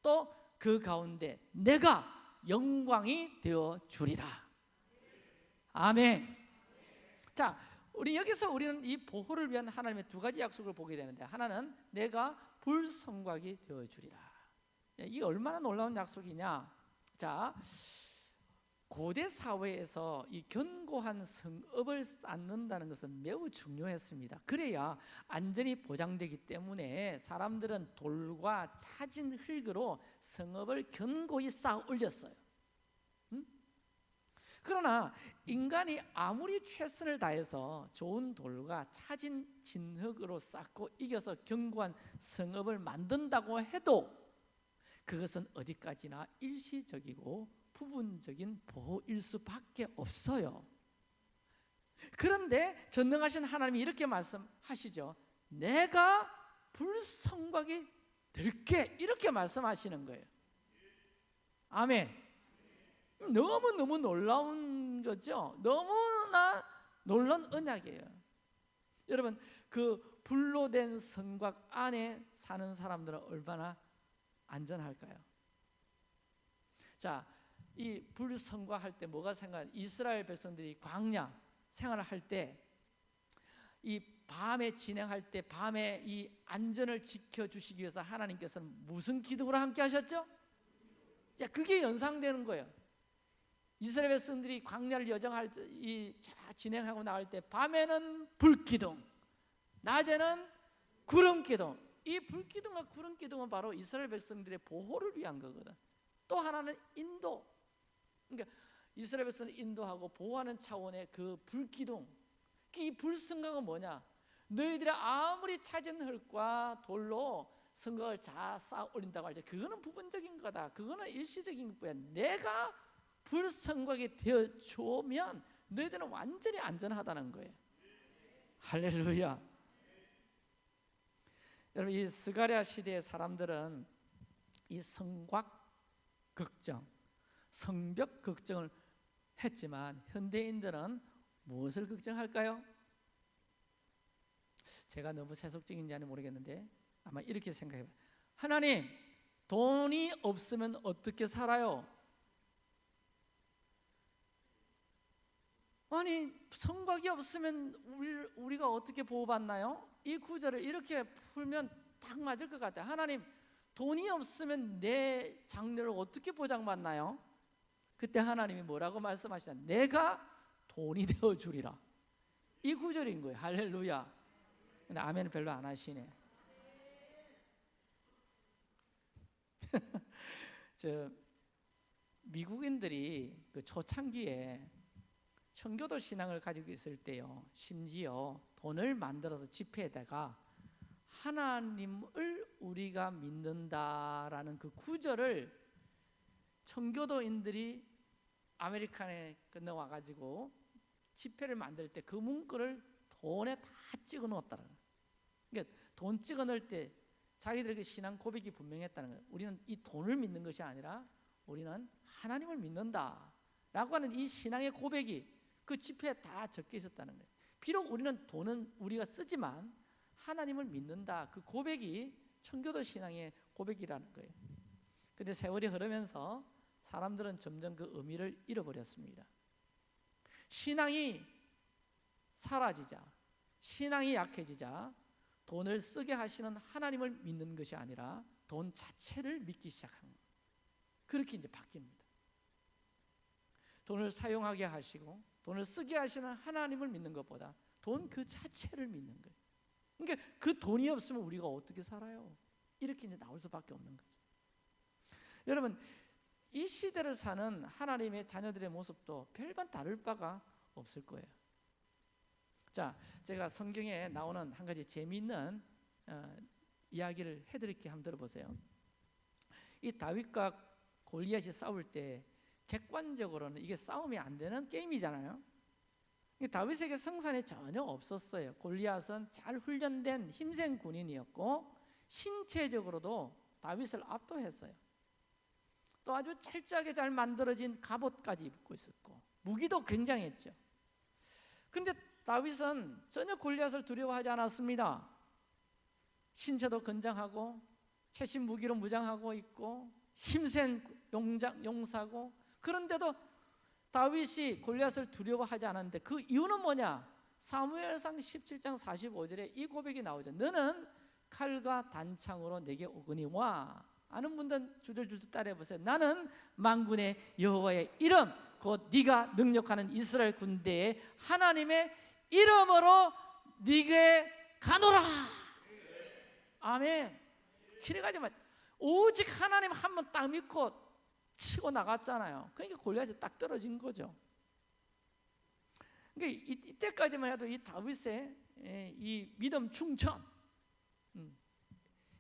Speaker 1: 또 그 가운데 내가 영광이 되어 주리라. 아멘. 자, 우리 여기서 우리는 이 보호를 위한 하나님의 두 가지 약속을 보게 되는데 하나는 내가 불성곽이 되어 주리라. 이 얼마나 놀라운 약속이냐? 자, 고대 사회에서 이 견고한 성읍을 쌓는다는 것은 매우 중요했습니다. 그래야 안전이 보장되기 때문에 사람들은 돌과 차진 흙으로 성읍을 견고히 쌓아 올렸어요. 음? 그러나 인간이 아무리 최선을 다해서 좋은 돌과 차진 진흙으로 쌓고 이겨서 견고한 성읍을 만든다고 해도 그것은 어디까지나 일시적이고 부분적인 보호일 수밖에 없어요. 그런데 전능하신 하나님이 이렇게 말씀하시죠. 내가 불성곽이 될게 이렇게 말씀하시는 거예요. 아멘. 너무 너무 놀라운 거죠. 너무나 놀란 언약이에요. 여러분 그 불로 된 성곽 안에 사는 사람들은 얼마나 안전할까요? 자, 이 불성과 할 때 뭐가 생각? 이스라엘 백성들이 광야 생활을 할 때 이 밤에 진행할 때 밤에 이 안전을 지켜 주시기 위해서 하나님께서는 무슨 기둥으로 함께 하셨죠? 자, 그게 연상되는 거예요. 이스라엘 백성들이 광야를 여정할 때, 이 진행하고 나갈 때 밤에는 불기둥, 낮에는 구름 기둥. 이 불기둥과 구름 기둥은 바로 이스라엘 백성들의 보호를 위한 거거든. 또 하나는 인도. 그러니까 이스라엘 백성을 인도하고 보호하는 차원의 그 불기둥. 이 불성강은 뭐냐? 너희들이 아무리 찾은 흙과 돌로 성곽을 잘 쌓아 올린다고 할때 그거는 부분적인 거다. 그거는 일시적인 것뿐이야. 내가 불성곽이 되어 주면 너희들은 완전히 안전하다는 거예요. 할렐루야. 여러분 이 스가랴 시대의 사람들은 이 성곽 걱정, 성벽 걱정을 했지만 현대인들은 무엇을 걱정할까요? 제가 너무 세속적인지 모르겠는데 아마 이렇게 생각해 봐요. 하나님, 돈이 없으면 어떻게 살아요? 아니 성곽이 없으면 우리, 우리 가 어떻게 보호받나요? 이 구절을 이렇게 풀면 딱 맞을 것 같아요 하나님 돈이 없으면 내 장래를 어떻게 보장받나요? 그때 하나님이 뭐라고 말씀하시냐? 내가 돈이 <laughs> 되어 주리라. 이 구절인 거예요. 할렐루야. 근데 아멘을 별로 안 하시네. <laughs> 저 미국인들이 그 초창기에 청교도 신앙을 가지고 있을 때요. 심지어 돈을 만들어서 지폐에다가 하나님을 우리가 믿는다라는 그 구절을 청교도인들이 아메리칸에 건너와 가지고 지폐를 만들 때 그 문구를 돈에 다 찍어 놓았다는 거예요. 그러니까 돈 찍어 넣을 때 자기들에게 신앙 고백이 분명했다는 거예요. 우리는 이 돈을 믿는 것이 아니라 우리는 하나님을 믿는다 라고 하는 이 신앙의 고백이 그 지폐에 다 적혀 있었다는 거예요. 비록 우리는 돈은 우리가 쓰지만 하나님을 믿는다 그 고백이 청교도 신앙의 고백이라는 거예요. 근데 세월이 흐르면서 사람들은 점점 그 의미를 잃어버렸습니다. 신앙이 사라지자, 신앙이 약해지자 돈을 쓰게 하시는 하나님을 믿는 것이 아니라 돈 자체를 믿기 시작한. 그렇게 이제 바뀝니다. 돈을 사용하게 하시고 돈을 쓰게 하시는 하나님을 믿는 것보다 돈 그 자체를 믿는 거예요. 그러니까 그 돈이 없으면 우리가 어떻게 살아요? 이렇게 이제 나올 수밖에 없는 거죠. 여러분 이 시대를 사는 하나님의 자녀들의 모습도 별반 다를 바가 없을 거예요. 자, 제가 성경에 나오는 한 가지 재미있는 어, 이야기를 해드릴게 한번 들어보세요. 이 다윗과 골리앗이 싸울 때 객관적으로는 이게 싸움이 안 되는 게임이잖아요. 다윗에게 성산이 전혀 없었어요. 골리앗은 잘 훈련된 힘센 군인이었고 신체적으로도 다윗을 압도했어요. 또 아주 철저하게 잘 만들어진 갑옷까지 입고 있었고 무기도 굉장했죠. 그런데 다윗은 전혀 골리앗을 두려워하지 않았습니다. 신체도 건장하고 최신 무기로 무장하고 있고 힘센 용장, 용사고 그런데도 다윗이 골리앗을 두려워하지 않았는데 그 이유는 뭐냐? 사무엘상 17장 45절에 이 고백이 나오죠. 너는 칼과 단창으로 내게 오거니와 아는 분들 주절주절 따라해 보세요. 나는 만군의 여호와의 이름 곧 네가 능력하는 이스라엘 군대의 하나님의 이름으로 네게 가노라. 아멘. 기대가지 마. 오직 하나님 한 번 딱 믿고 치고 나갔잖아요. 그러니까 골리앗이 딱 떨어진 거죠. 그러니까 이, 때까지만 해도 이 다윗의 예, 이 믿음 충천, 음,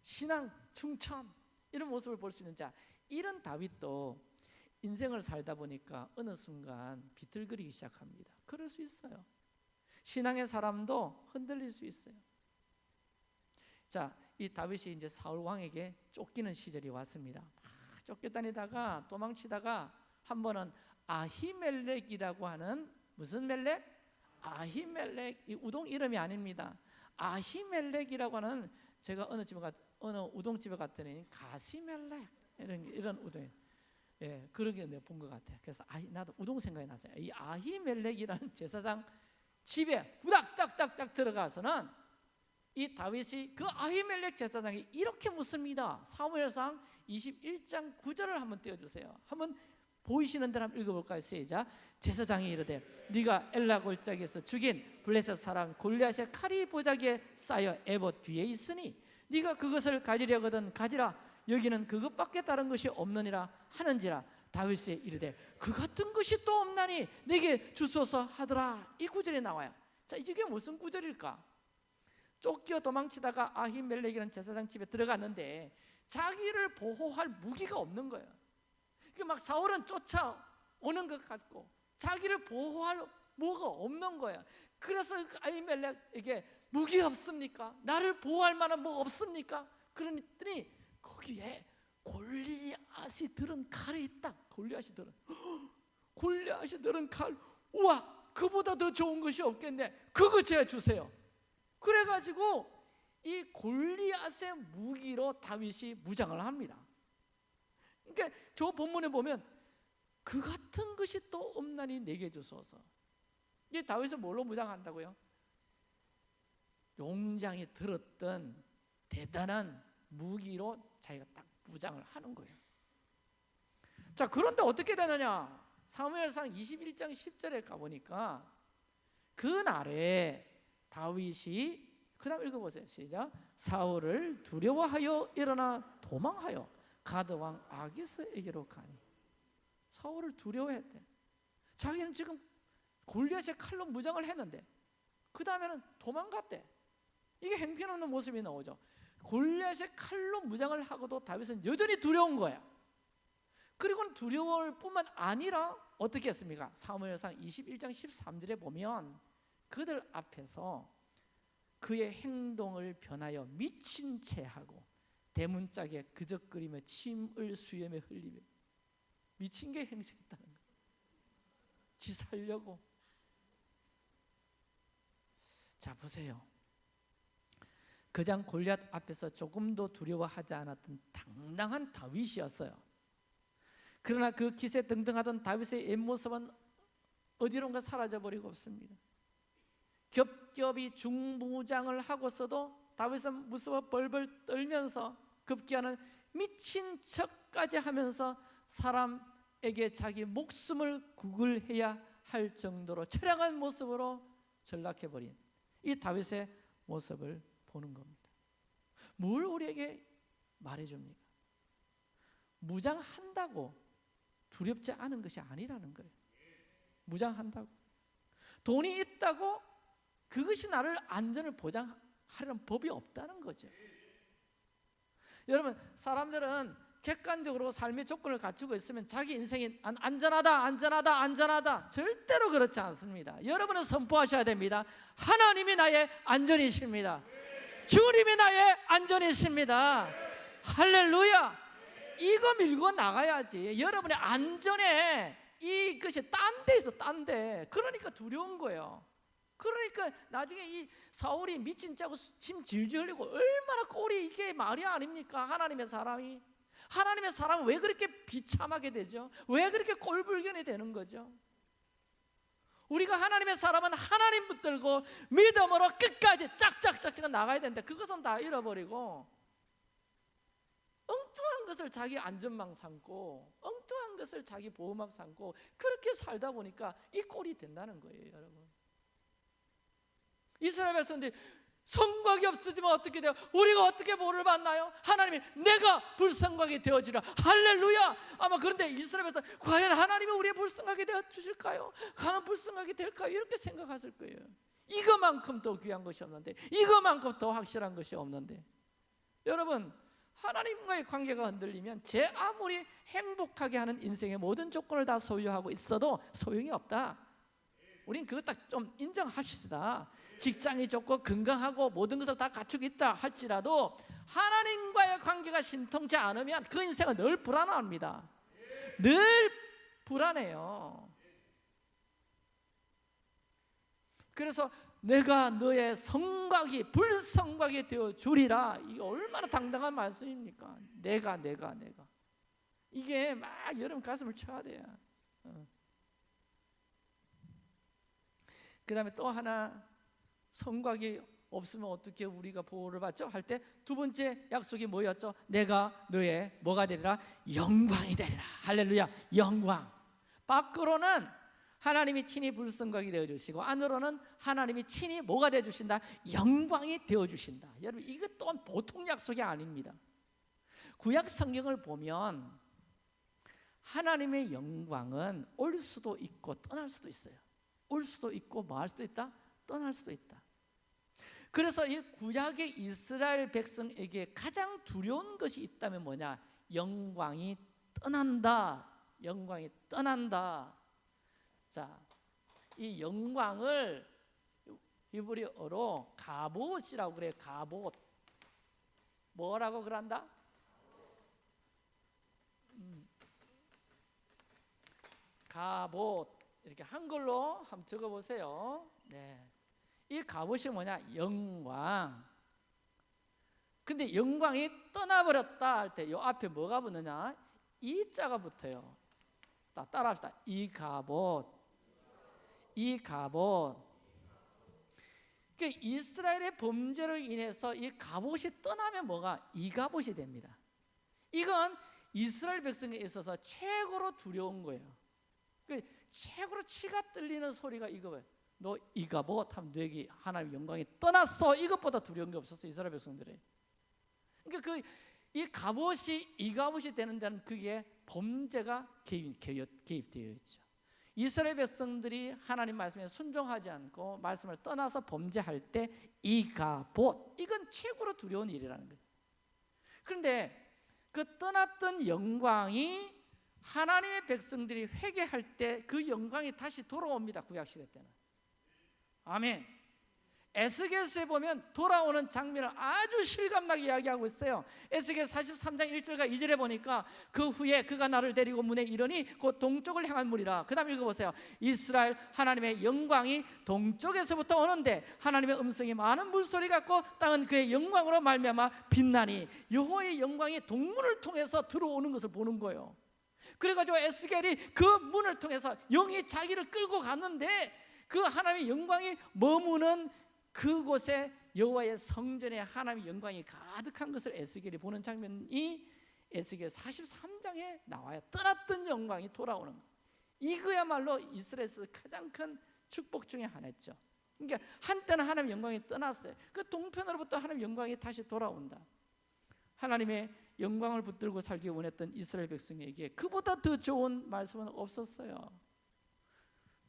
Speaker 1: 신앙 충천 이런 모습을 볼 수 있는 자 이런 다윗도 인생을 살다 보니까 어느 순간 비틀거리기 시작합니다. 그럴 수 있어요. 신앙의 사람도 흔들릴 수 있어요. 자, 이 다윗이 이제 사울 왕에게 쫓기는 시절이 왔습니다. 쫓겨다니다가 도망치다가 한 번은 아히멜렉이라고 하는 무슨 멜렉? 아히멜렉 이 우동 이름이 아닙니다. 아히멜렉이라고 하는 제가 어느 집에 갔 어느 우동집에 갔더니 가시멜렉 이런 이런 우동 예 그런 게 내가 본 것 같아요. 그래서 아 나도 우동 생각이 났어요. 이 아히멜렉이라는 제사장 집에 후닥닥닥닥 들어가서는 이 다윗이 그 아히멜렉 제사장이 이렇게 묻습니다. 사무엘상 21장 9절을 한번 띄워주세요. 한번 보이시는 대로 한번 읽어볼까요? 시작. 제사장이 이르되 네가 엘라 골짜기에서 죽인 블레셋 사람 골리앗의 칼이 보자기에 쌓여 에봇 뒤에 있으니 네가 그것을 가지려거든 가지라. 여기는 그것밖에 다른 것이 없느니라 하는지라 다윗이 이르되 그 같은 것이 또 없나니 내게 주소서 하더라. 이 구절이 나와요. 자 이게 무슨 구절일까? 쫓겨 도망치다가 아히멜렉이라는 제사장 집에 들어갔는데 자기를 보호할 무기가 없는 거예요. 그러니까 막 사울은 쫓아오는 것 같고 자기를 보호할 뭐가 없는 거예요. 그래서 아히멜렉에게 무기 없습니까? 나를 보호할 만한 뭐 없습니까? 그러더니 거기에 골리앗이 들은 칼이 있다. 골리앗이 들은 <gasps> 골리앗이 들은 칼. 우와, 그보다 더 좋은 것이 없겠네. 그거 제가 주세요. 그래가지고 이 골리앗의 무기로 다윗이 무장을 합니다. 그러니까 저 본문에 보면 그 같은 것이 또 없나니 내게 주소서. 이 다윗은 뭘로 무장한다고요? 용장이 들었던 대단한 무기로 자기가 딱 무장을 하는 거예요. 자, 그런데 어떻게 되느냐? 사무엘상 21장 10절에 가보니까 그날에 다윗이 그 다음 읽어보세요. 시작. 사울을 두려워하여 일어나 도망하여 가드 왕 아기스에게로 가니 사울을 두려워했대. 자기는 지금 골리앗의 칼로 무장을 했는데 그 다음에는 도망갔대. 이게 행편없는 모습이 나오죠. 골리앗의 칼로 무장을 하고도 다윗은 여전히 두려운 거야. 그리고는 두려울 뿐만 아니라 어떻게 했습니까? 사무엘상 21장 13절에 보면 그들 앞에서 그의 행동을 변하여 미친 채 하고 대문짝에 그적거리며 침을 수염에 흘리며 미친 게 행세했다는 거예요. 지 살려고. 자 보세요. 그장 골리앗 앞에서 조금도 두려워하지 않았던 당당한 다윗이었어요. 그러나 그 기세 등등하던 다윗의 옛모습은 어디론가 사라져 버리고 없습니다. 겹겹이 중무장을 하고서도 다윗은 무서워 벌벌 떨면서 급기야는 미친 척까지 하면서 사람에게 자기 목숨을 구글해야 할 정도로 처량한 모습으로 전락해 버린 이 다윗의 모습을 보는 겁니다. 뭘 우리에게 말해 줍니까? 무장한다고 두렵지 않은 것이 아니라는 거예요. 무장한다고 돈이 있다고 그것이 나를 안전을 보장하려는 법이 없다는 거죠. 여러분 사람들은 객관적으로 삶의 조건을 갖추고 있으면 자기 인생이 안전하다 안전하다 안전하다 절대로 그렇지 않습니다 여러분은 선포하셔야 됩니다 하나님이 나의 안전이십니다 주님이 나의 안전이십니다 할렐루야 이거 밀고 나가야지 여러분의 안전에 이것이 딴 데 있어 딴데 그러니까 두려운 거예요 그러니까 나중에 이 사울이 미친 짜고 침 질질 흘리고 얼마나 꼴이 이게 말이 아닙니까? 하나님의 사람이 하나님의 사람은 왜 그렇게 비참하게 되죠? 왜 그렇게 꼴불견이 되는 거죠? 우리가 하나님의 사람은 하나님 붙들고 믿음으로 끝까지 짝짝짝짝 나가야 되는데 그것은 다 잃어버리고 엉뚱한 것을 자기 안전망 삼고 엉뚱한 것을 자기 보호막 삼고 그렇게 살다 보니까 이 꼴이 된다는 거예요 여러분. 이스라엘 백성들이 성곽이 없어지면 어떻게 돼요? 우리가 어떻게 보를 받나요? 하나님이 내가 불성곽이 되어지라 할렐루야 아마 그런데 이스라엘 백성 과연 하나님이 우리의 불성곽이 되어 주실까요? 강한 불성곽이 될까요? 이렇게 생각하실 거예요 이거만큼 더 귀한 것이 없는데 이거만큼 더 확실한 것이 없는데 여러분 하나님과의 관계가 흔들리면 제 아무리 행복하게 하는 인생의 모든 조건을 다 소유하고 있어도 소용이 없다 우린 그거 딱 좀 인정합시다 직장이 좋고 건강하고 모든 것을 다 갖추고 있다 할지라도 하나님과의 관계가 신통치 않으면 그 인생은 늘 불안합니다. 늘 불안해요. 그래서 내가 너의 성곽이 불성곽이 되어 주리라. 이게 얼마나 당당한 말씀입니까? 내가 내가 내가. 이게 막 여러분 가슴을 쳐야 돼요. 어. 그 다음에 또 하나 성곽이 없으면 어떻게 우리가 보호를 받죠? 할 때 두 번째 약속이 뭐였죠? 내가 너의 뭐가 되리라? 영광이 되리라. 할렐루야. 영광. 밖으로는 하나님이 친히 불성곽이 되어 주시고 안으로는 하나님이 친히 뭐가 되어 주신다? 영광이 되어 주신다. 여러분 이것 또한 보통 약속이 아닙니다. 구약 성경을 보면 하나님의 영광은 올 수도 있고 떠날 수도 있어요. 올 수도 있고 뭐할 수도 있다? 떠날 수도 있다. 그래서 이 구약의 이스라엘 백성에게 가장 두려운 것이 있다면 뭐냐? 영광이 떠난다. 영광이 떠난다. 자, 이 영광을 히브리어로 가봇이라고 그래요. 가봇. 뭐라고 그런다? 음. 가봇. 이렇게 한글로 한번 적어 보세요. 네. 이 갑옷이 뭐냐? 영광. 근데 영광이 떠나버렸다 할 때 이 앞에 뭐가 붙느냐? 이 자가 붙어요. 따라합시다. 이 갑옷. 이가봇. 그 이스라엘의 범죄로 인해서 이 가봇이 떠나면 뭐가 이가봇이 됩니다. 이건 이스라엘 백성에 있어서 최고로 두려운 거예요. 그 최고로 치가 떨리는 소리가 이거예요. 너 이가봇 하면 너에게 하나님 영광이 떠났어. 이것보다 두려운 게 없었어 이스라엘 백성들이. 그러니까 그 이 갑옷이 이 갑옷이 되는 데는 그게 범죄가 개입, 개입되어 있죠. 이스라엘 백성들이 하나님 말씀에 순종하지 않고 말씀을 떠나서 범죄할 때 이가봇 이건 최고로 두려운 일이라는 거예요. 그런데 그 떠났던 영광이 하나님의 백성들이 회개할 때 그 영광이 다시 돌아옵니다. 구약 시대 때는. 아멘. 에스겔서에 보면 돌아오는 장면을 아주 실감나게 이야기하고 있어요. 에스겔 43장 1절과 2절에 보니까 그 후에 그가 나를 데리고 문에 이르니 곧 동쪽을 향한 문이라. 그 다음 읽어보세요. 이스라엘 하나님의 영광이 동쪽에서부터 오는데 하나님의 음성이 많은 물소리 같고 땅은 그의 영광으로 말미암아 빛나니 여호와의 영광이 동문을 통해서 들어오는 것을 보는 거예요. 그래가지고 에스겔이 그 문을 통해서 영이 자기를 끌고 갔는데 그 하나님의 영광이 머무는 그곳에 여호와의 성전에 하나님의 영광이 가득한 것을 에스겔이 보는 장면이 에스겔 43장에 나와요. 떠났던 영광이 돌아오는 거. 이거야말로 이스라엘에서 가장 큰 축복 중에 하나였죠. 그러니까 한때는 하나님 영광이 떠났어요. 그 동편으로부터 하나님 영광이 다시 돌아온다. 하나님의 영광을 붙들고 살기 원했던 이스라엘 백성에게 그보다 더 좋은 말씀은 없었어요.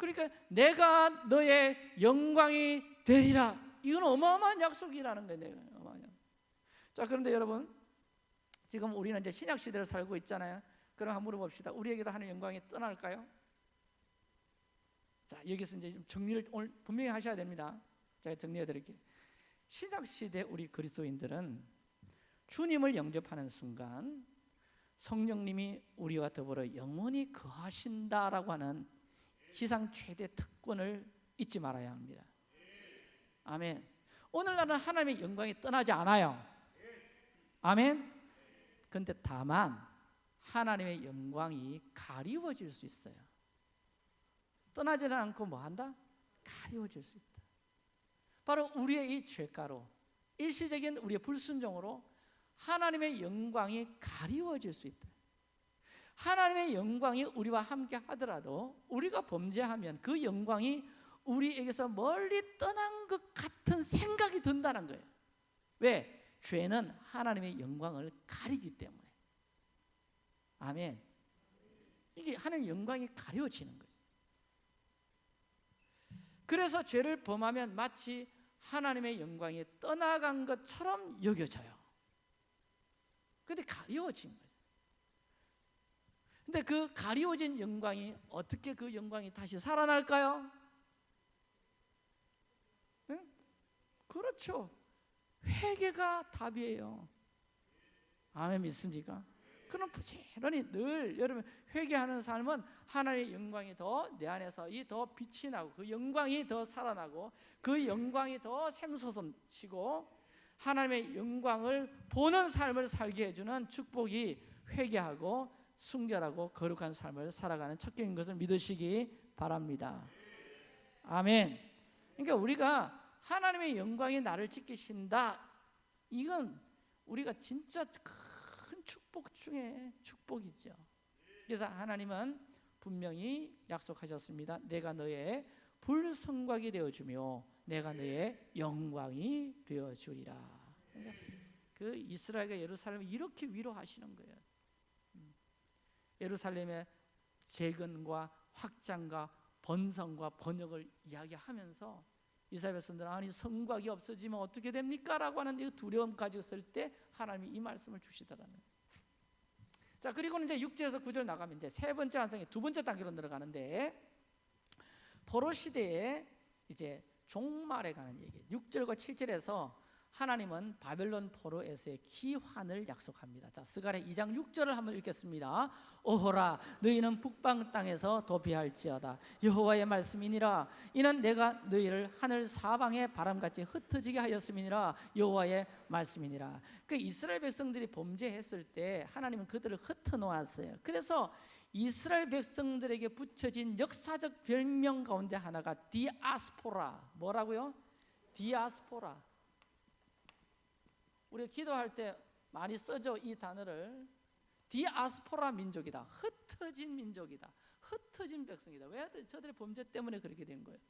Speaker 1: 그러니까 내가 너의 영광이 되리라. 이건 어마어마한 약속이라는 거예요. 자, 그런데 여러분 지금 우리는 이제 신약 시대를 살고 있잖아요. 그럼 한번 물어봅시다. 우리에게도 하는 영광이 떠날까요? 자, 여기서 이제 좀 정리를 오늘 분명히 하셔야 됩니다. 제가 정리해 드릴게요. 신약 시대 우리 그리스도인들은 주님을 영접하는 순간 성령님이 우리와 더불어 영원히 거하신다라고 하는 지상 최대 특권을 잊지 말아야 합니다. 아멘. 오늘날은 하나님의 영광이 떠나지 않아요. 아멘. 근데 다만 하나님의 영광이 가리워질 수 있어요. 떠나지는 않고 뭐 한다? 가리워질 수 있다. 바로 우리의 이 죄가로 일시적인 우리의 불순종으로 하나님의 영광이 가리워질 수 있다. 하나님의 영광이 우리와 함께 하더라도 우리가 범죄하면 그 영광이 우리에게서 멀리 떠난 것 같은 생각이 든다는 거예요. 왜? 죄는 하나님의 영광을 가리기 때문에. 아멘. 이게 하나님의 영광이 가려지는 거죠. 그래서 죄를 범하면 마치 하나님의 영광이 떠나간 것처럼 여겨져요. 근데 가려진 거예요. 근데 그 가리워진 영광이 어떻게 그 영광이 다시 살아날까요? 네? 그렇죠. 회개가 답이에요. 아멘 믿습니까? 그럼 부지런히 늘 여러분 회개하는 삶은 하나님의 영광이 더 내 안에서 이 더 빛이 나고 그 영광이 더 살아나고 그 영광이 더 샘솟음치고 하나님의 영광을 보는 삶을 살게 해주는 축복이 회개하고 순결하고 거룩한 삶을 살아가는 척경인 것을 믿으시기 바랍니다. 아멘. 그러니까 우리가 하나님의 영광이 나를 지키신다. 이건 우리가 진짜 큰 축복 중에 축복이죠. 그래서 하나님은 분명히 약속하셨습니다. 내가 너의 불성곽이 되어 주며 내가 너의 영광이 되어 주리라. 그러니까 그 이스라엘과 예루살렘을 이렇게 위로하시는 거예요. 예루살렘의 재건과 확장과 번성과 번역을 이야기하면서 이스라엘 백성들은 아니 성곽이 없어지면 어떻게 됩니까? 라고 하는 이 두려움 가지고 쓸 때 하나님이 이 말씀을 주시더라는 자 그리고는 이제 6절에서 9절 나가면 이제 세 번째 환상의 두 번째 단계로 들어가는데 포로 시대에 이제 종말에 가는 얘기 6절과 7절에서 하나님은 바벨론 포로에서의 기환을 약속합니다. 자, 스가랴 2장 6절을 한번 읽겠습니다. 오호라 너희는 북방 땅에서 도피할지어다 여호와의 말씀이니라 이는 내가 너희를 하늘 사방에 바람같이 흩어지게 하였음이니라 여호와의 말씀이니라. 그 이스라엘 백성들이 범죄했을 때 하나님은 그들을 흩어 놓았어요. 그래서 이스라엘 백성들에게 붙여진 역사적 별명 가운데 하나가 디아스포라 뭐라고요? 디아스포라 우리가 기도할 때 많이 써져 이 단어를 디아스포라 민족이다. 흩어진 민족이다. 흩어진 백성이다. 왜 저들의 범죄 때문에 그렇게 된 거예요?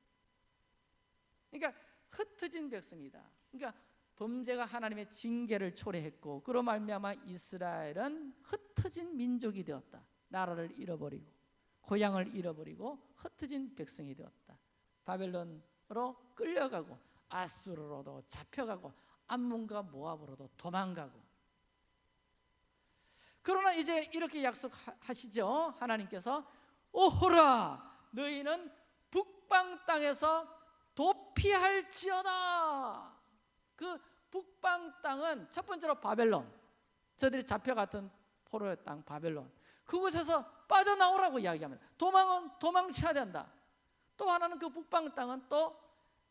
Speaker 1: 그러니까 흩어진 백성이다. 그러니까 범죄가 하나님의 징계를 초래했고 그로 말미암아 이스라엘은 흩어진 민족이 되었다. 나라를 잃어버리고 고향을 잃어버리고 흩어진 백성이 되었다. 바벨론으로 끌려가고 아수르로도 잡혀가고 암몬과 모압으로도 도망가고. 그러나 이제 이렇게 약속하시죠? 하나님께서 오호라! 너희는 북방 땅에서 도피할지어다! 그 북방 땅은 첫 번째로 바벨론 저들이 잡혀갔던 포로의 땅 바벨론. 그곳에서 빠져나오라고 이야기합니다. 도망은 도망쳐야 된다. 또 하나는 그 북방 땅은 또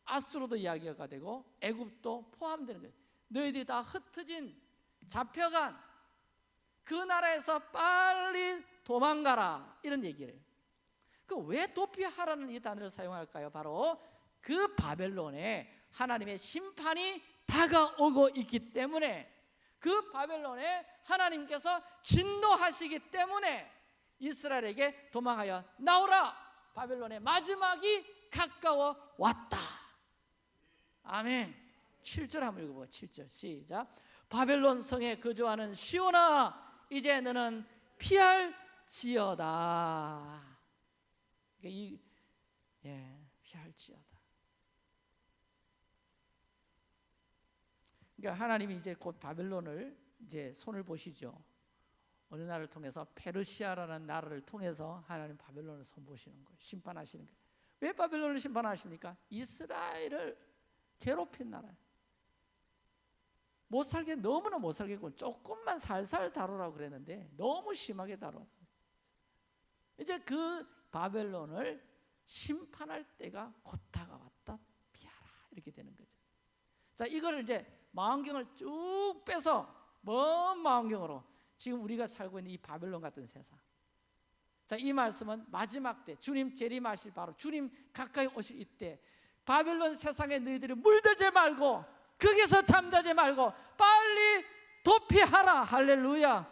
Speaker 1: 아수로도 이야기가 되고 애굽도 포함되는 거예요. 너희들이 다 흩어진 잡혀간 그 나라에서 빨리 도망가라 이런 얘기를 해요. 그왜 도피하라는 이 단어를 사용할까요? 바로 그 바벨론에 하나님의 심판이 다가오고 있기 때문에 그 바벨론에 하나님께서 진노하시기 때문에 이스라엘에게 도망하여 나오라 바벨론의 마지막이 가까워 왔다 아멘. 7절 한번 읽어봐 7절. 시작. 바벨론 성에 거주하는 시온아 이제 너는 피할 지어다. 그러니까 이, 예, 피할 지어다. 그러니까 하나님이 이제 곧 바벨론을 이제 손을 보시죠. 어느 나라를 통해서 페르시아라는 나라를 통해서 하나님 바벨론을 손보시는 거예요. 심판하시는 거예요. 왜 바벨론을 심판하십니까? 이스라엘을 괴롭힌 나라예요 못 살게 너무나 못 살겠고 조금만 살살 다루라고 그랬는데 너무 심하게 다루었어요. 이제 그 바벨론을 심판할 때가 곧 다가왔다. 피하라 이렇게 되는 거죠. 자 이걸 이제 망원경을 쭉 빼서 먼 망원경으로 지금 우리가 살고 있는 이 바벨론 같은 세상. 자 이 말씀은 마지막 때 주님 재림하실 바로 주님 가까이 오실 이때 바벨론 세상에 너희들이 물들지 말고 거기서 잠자지 말고 빨리 도피하라. 할렐루야.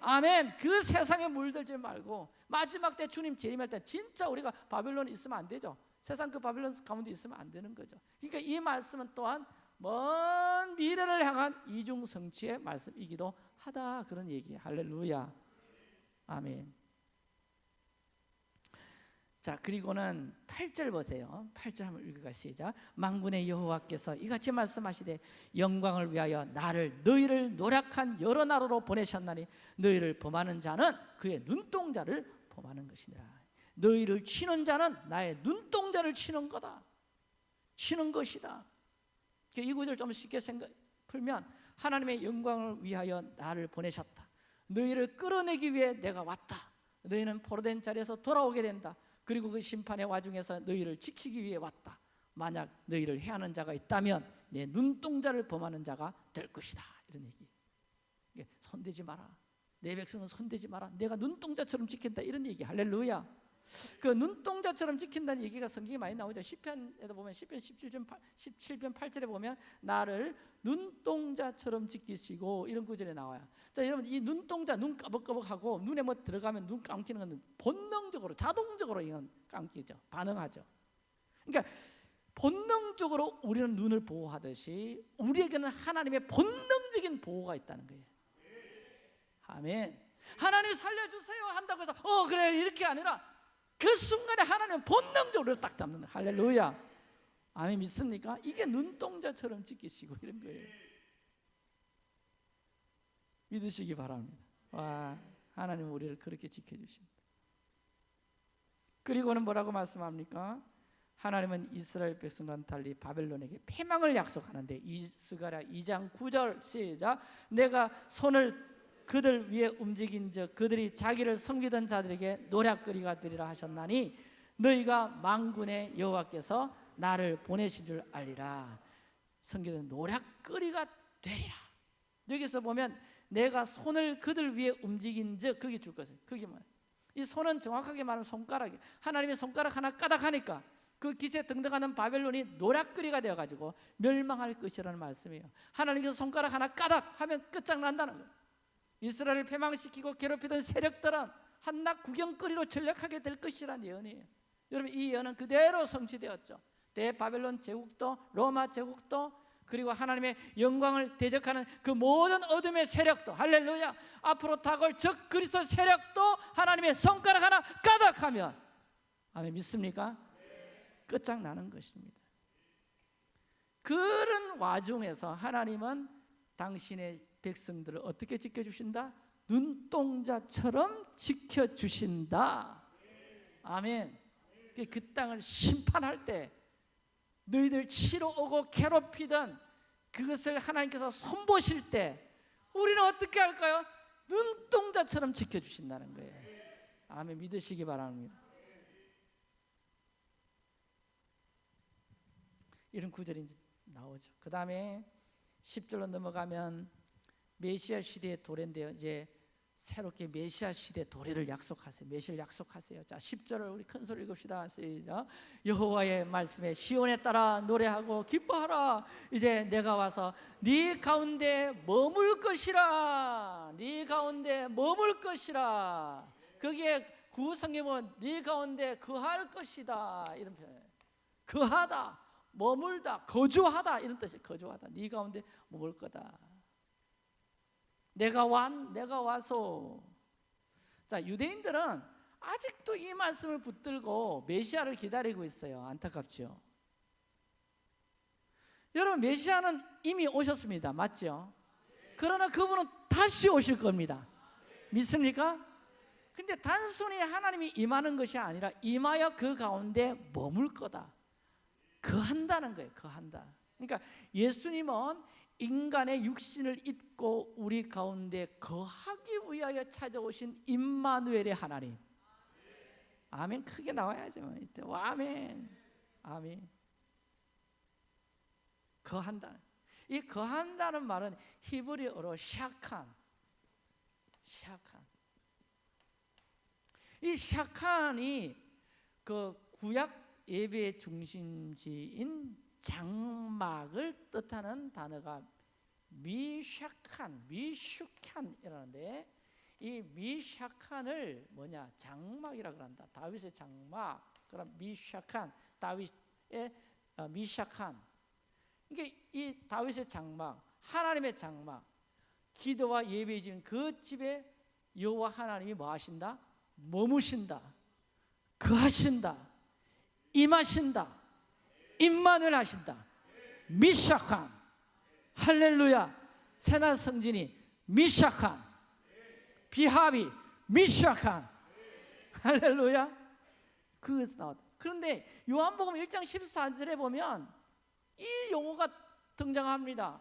Speaker 1: 아멘. 그 세상에 물들지 말고 마지막 때 주님 재림할 때 진짜 우리가 바벨론에 있으면 안 되죠. 세상 그 바벨론 가운데 있으면 안 되는 거죠. 그러니까 이 말씀은 또한 먼 미래를 향한 이중 성취의 말씀이기도 하다. 그런 얘기 할렐루야. 아멘 자 그리고는 8절 보세요. 8절 한번 읽어가 시작. 망군의 여호와께서 이같이 말씀하시되 영광을 위하여 나를 너희를 노력한 여러 나라로 보내셨나니 너희를 범하는 자는 그의 눈동자를 범하는 것이니라. 너희를 치는 자는 나의 눈동자를 치는 거다. 치는 것이다. 이 구절 좀 쉽게 생각, 풀면 하나님의 영광을 위하여 나를 보내셨다. 너희를 끌어내기 위해 내가 왔다. 너희는 포로된 자리에서 돌아오게 된다 그리고 그 심판의 와중에서 너희를 지키기 위해 왔다. 만약 너희를 해하는 자가 있다면 내 눈동자를 범하는 자가 될 것이다. 이런 얘기. 손대지 마라. 내 백성은 손대지 마라. 내가 눈동자처럼 지킨다. 이런 얘기. 할렐루야 그 눈동자처럼 지킨다는 얘기가 성경에 많이 나오죠. 시편에도 보면 시편 17편, 8, 17편 8절에 보면 나를 눈동자처럼 지키시고 이런 구절에 나와요. 자 여러분 이 눈동자 눈 까벅까벅하고 눈에 뭐 들어가면 눈 감기는 건 본능적으로 자동적으로 이건 감기죠. 반응하죠. 그러니까 본능적으로 우리는 눈을 보호하듯이 우리에게는 하나님의 본능적인 보호가 있다는 거예요. 아멘. 하나님 살려주세요 한다고 해서 어 그래. 이렇게 아니라 그 순간에 하나님은 본능적으로 딱 잡는 할렐루야. 아멘 믿습니까? 이게 눈동자처럼 지키시고 이런 거예요. 믿으시기 바랍니다. 와 하나님 우리를 그렇게 지켜주신다 그리고는 뭐라고 말씀합니까? 하나님은 이스라엘 백성과는 달리 바벨론에게 패망을 약속하는데 이스가랴 2장 9절 시작. 내가 손을 그들 위에 움직인 적 그들이 자기를 섬기던 자들에게 노략거리가 되리라 하셨나니 너희가 망군의 여호와께서 나를 보내신 줄 알리라. 섬기던 노략거리가 되리라. 여기서 보면 내가 손을 그들 위에 움직인 적 그게 줄 것이에요 그게 뭐예요? 이 손은 정확하게 말하면 손가락이 하나님의 손가락 하나 까닥하니까 그 기세 등등하는 바벨론이 노략거리가 되어가지고 멸망할 것이라는 말씀이에요. 하나님께서 손가락 하나 까닥 하면 끝장난다는 거예요 이스라엘을 패망시키고 괴롭히던 세력들은 한낱 구경거리로 전락하게 될 것이라는 예언이에요. 여러분 이 예언은 그대로 성취되었죠. 대바벨론 제국도 로마 제국도 그리고 하나님의 영광을 대적하는 그 모든 어둠의 세력도 할렐루야 앞으로 다가올 적 그리스도 세력도 하나님의 손가락 하나 까닥하면 아멘 믿습니까? 끝장나는 것입니다. 그런 와중에서 하나님은 당신의 백성들을 어떻게 지켜주신다? 눈동자처럼 지켜주신다. 아멘. 그 땅을 심판할 때 너희들 치러 오고 괴롭히던 그것을 하나님께서 손보실 때 우리는 어떻게 할까요? 눈동자처럼 지켜주신다는 거예요. 아멘. 믿으시기 바랍니다. 이런 구절이 나오죠. 그 다음에 10절로 넘어가면 메시아 시대의 도래인데요 이제 새롭게 메시아 시대 도래를 약속하세요. 메시를 약속하세요. 자, 10절을 우리 큰 소리 읽읍시다. 시작. 여호와의 말씀에 시온에 따라 노래하고 기뻐하라. 이제 내가 와서 네 가운데 머물 것이라. 네 가운데 머물 것이라. 거기에 구성에 보면 네 가운데 거할 것이다. 이런 표현. 거하다. 머물다. 거주하다. 이런 뜻이 거주하다. 네 가운데 머물 거다. 내가 완 내가 와서. 자 유대인들은 아직도 이 말씀을 붙들고 메시아를 기다리고 있어요. 안타깝죠? 여러분 메시아는 이미 오셨습니다. 맞죠? 그러나 그분은 다시 오실 겁니다. 믿습니까? 근데 단순히 하나님이 임하는 것이 아니라 임하여 그 가운데 머물 거다. 거한다는 거예요. 거한다. 그러니까 예수님은 인간의 육신을 입고 우리 가운데 거하기 위하여 찾아오신 임마누엘의 하나님. 아멘. 크게 나와야죠. 아멘. 아멘. 거한다 이 거한다는 말은 히브리어로 샤칸. 샤칸. 이 샤칸이 그 구약 예배의 중심지인 장막을 뜻하는 단어가 미샤칸, 미슈칸이라는데 이 미샤칸을 뭐냐 장막이라 그런다. 다윗의 장막. 그럼 미샤칸, 다윗의 어, 미샤칸. 이게 이 다윗의 장막, 하나님의 장막, 기도와 예배 지은 그 집에 여호와 하나님이 뭐 하신다? 머무신다. 그하신다. 임하신다. 임만을 하신다. 미샤칸. 할렐루야. 새날 성진이 미샤칸. 비합이 미샤칸. 할렐루야. 그것이 나왔다. 그런데 요한복음 1장 14절에 보면 이 용어가 등장합니다.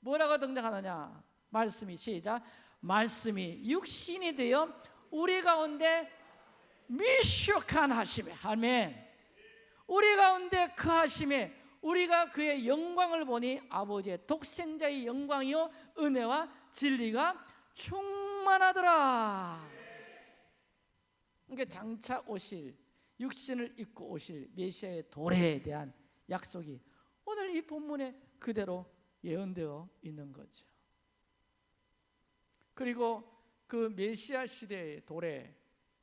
Speaker 1: 뭐라고 등장하느냐? 말씀이 시작. 말씀이 육신이 되어 우리 가운데 미샤칸 하심에. 아멘. 우리 가운데 그 하심에 우리가 그의 영광을 보니 아버지의 독생자의 영광이요 은혜와 진리가 충만하더라. 그러니까 장차 오실 육신을 입고 오실 메시아의 도래에 대한 약속이 오늘 이 본문에 그대로 예언되어 있는 거죠. 그리고 그 메시아 시대의 도래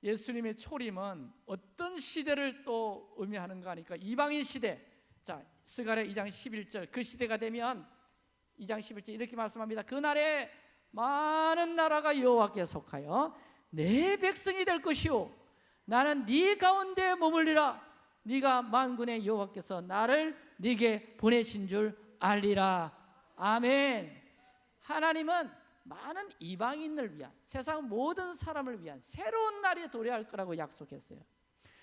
Speaker 1: 예수님의 초림은 어떤 시대를 또 의미하는가 하니까 이방인 시대 자, 스가랴 2장 11절 그 시대가 되면 2장 11절 이렇게 말씀합니다. 그날에 많은 나라가 여호와께 속하여 내 백성이 될 것이요 나는 네 가운데 머물리라. 네가 만군의 여호와께서 나를 네게 보내신 줄 알리라. 아멘. 하나님은 많은 이방인을 위한 세상 모든 사람을 위한 새로운 날이 도래할 거라고 약속했어요.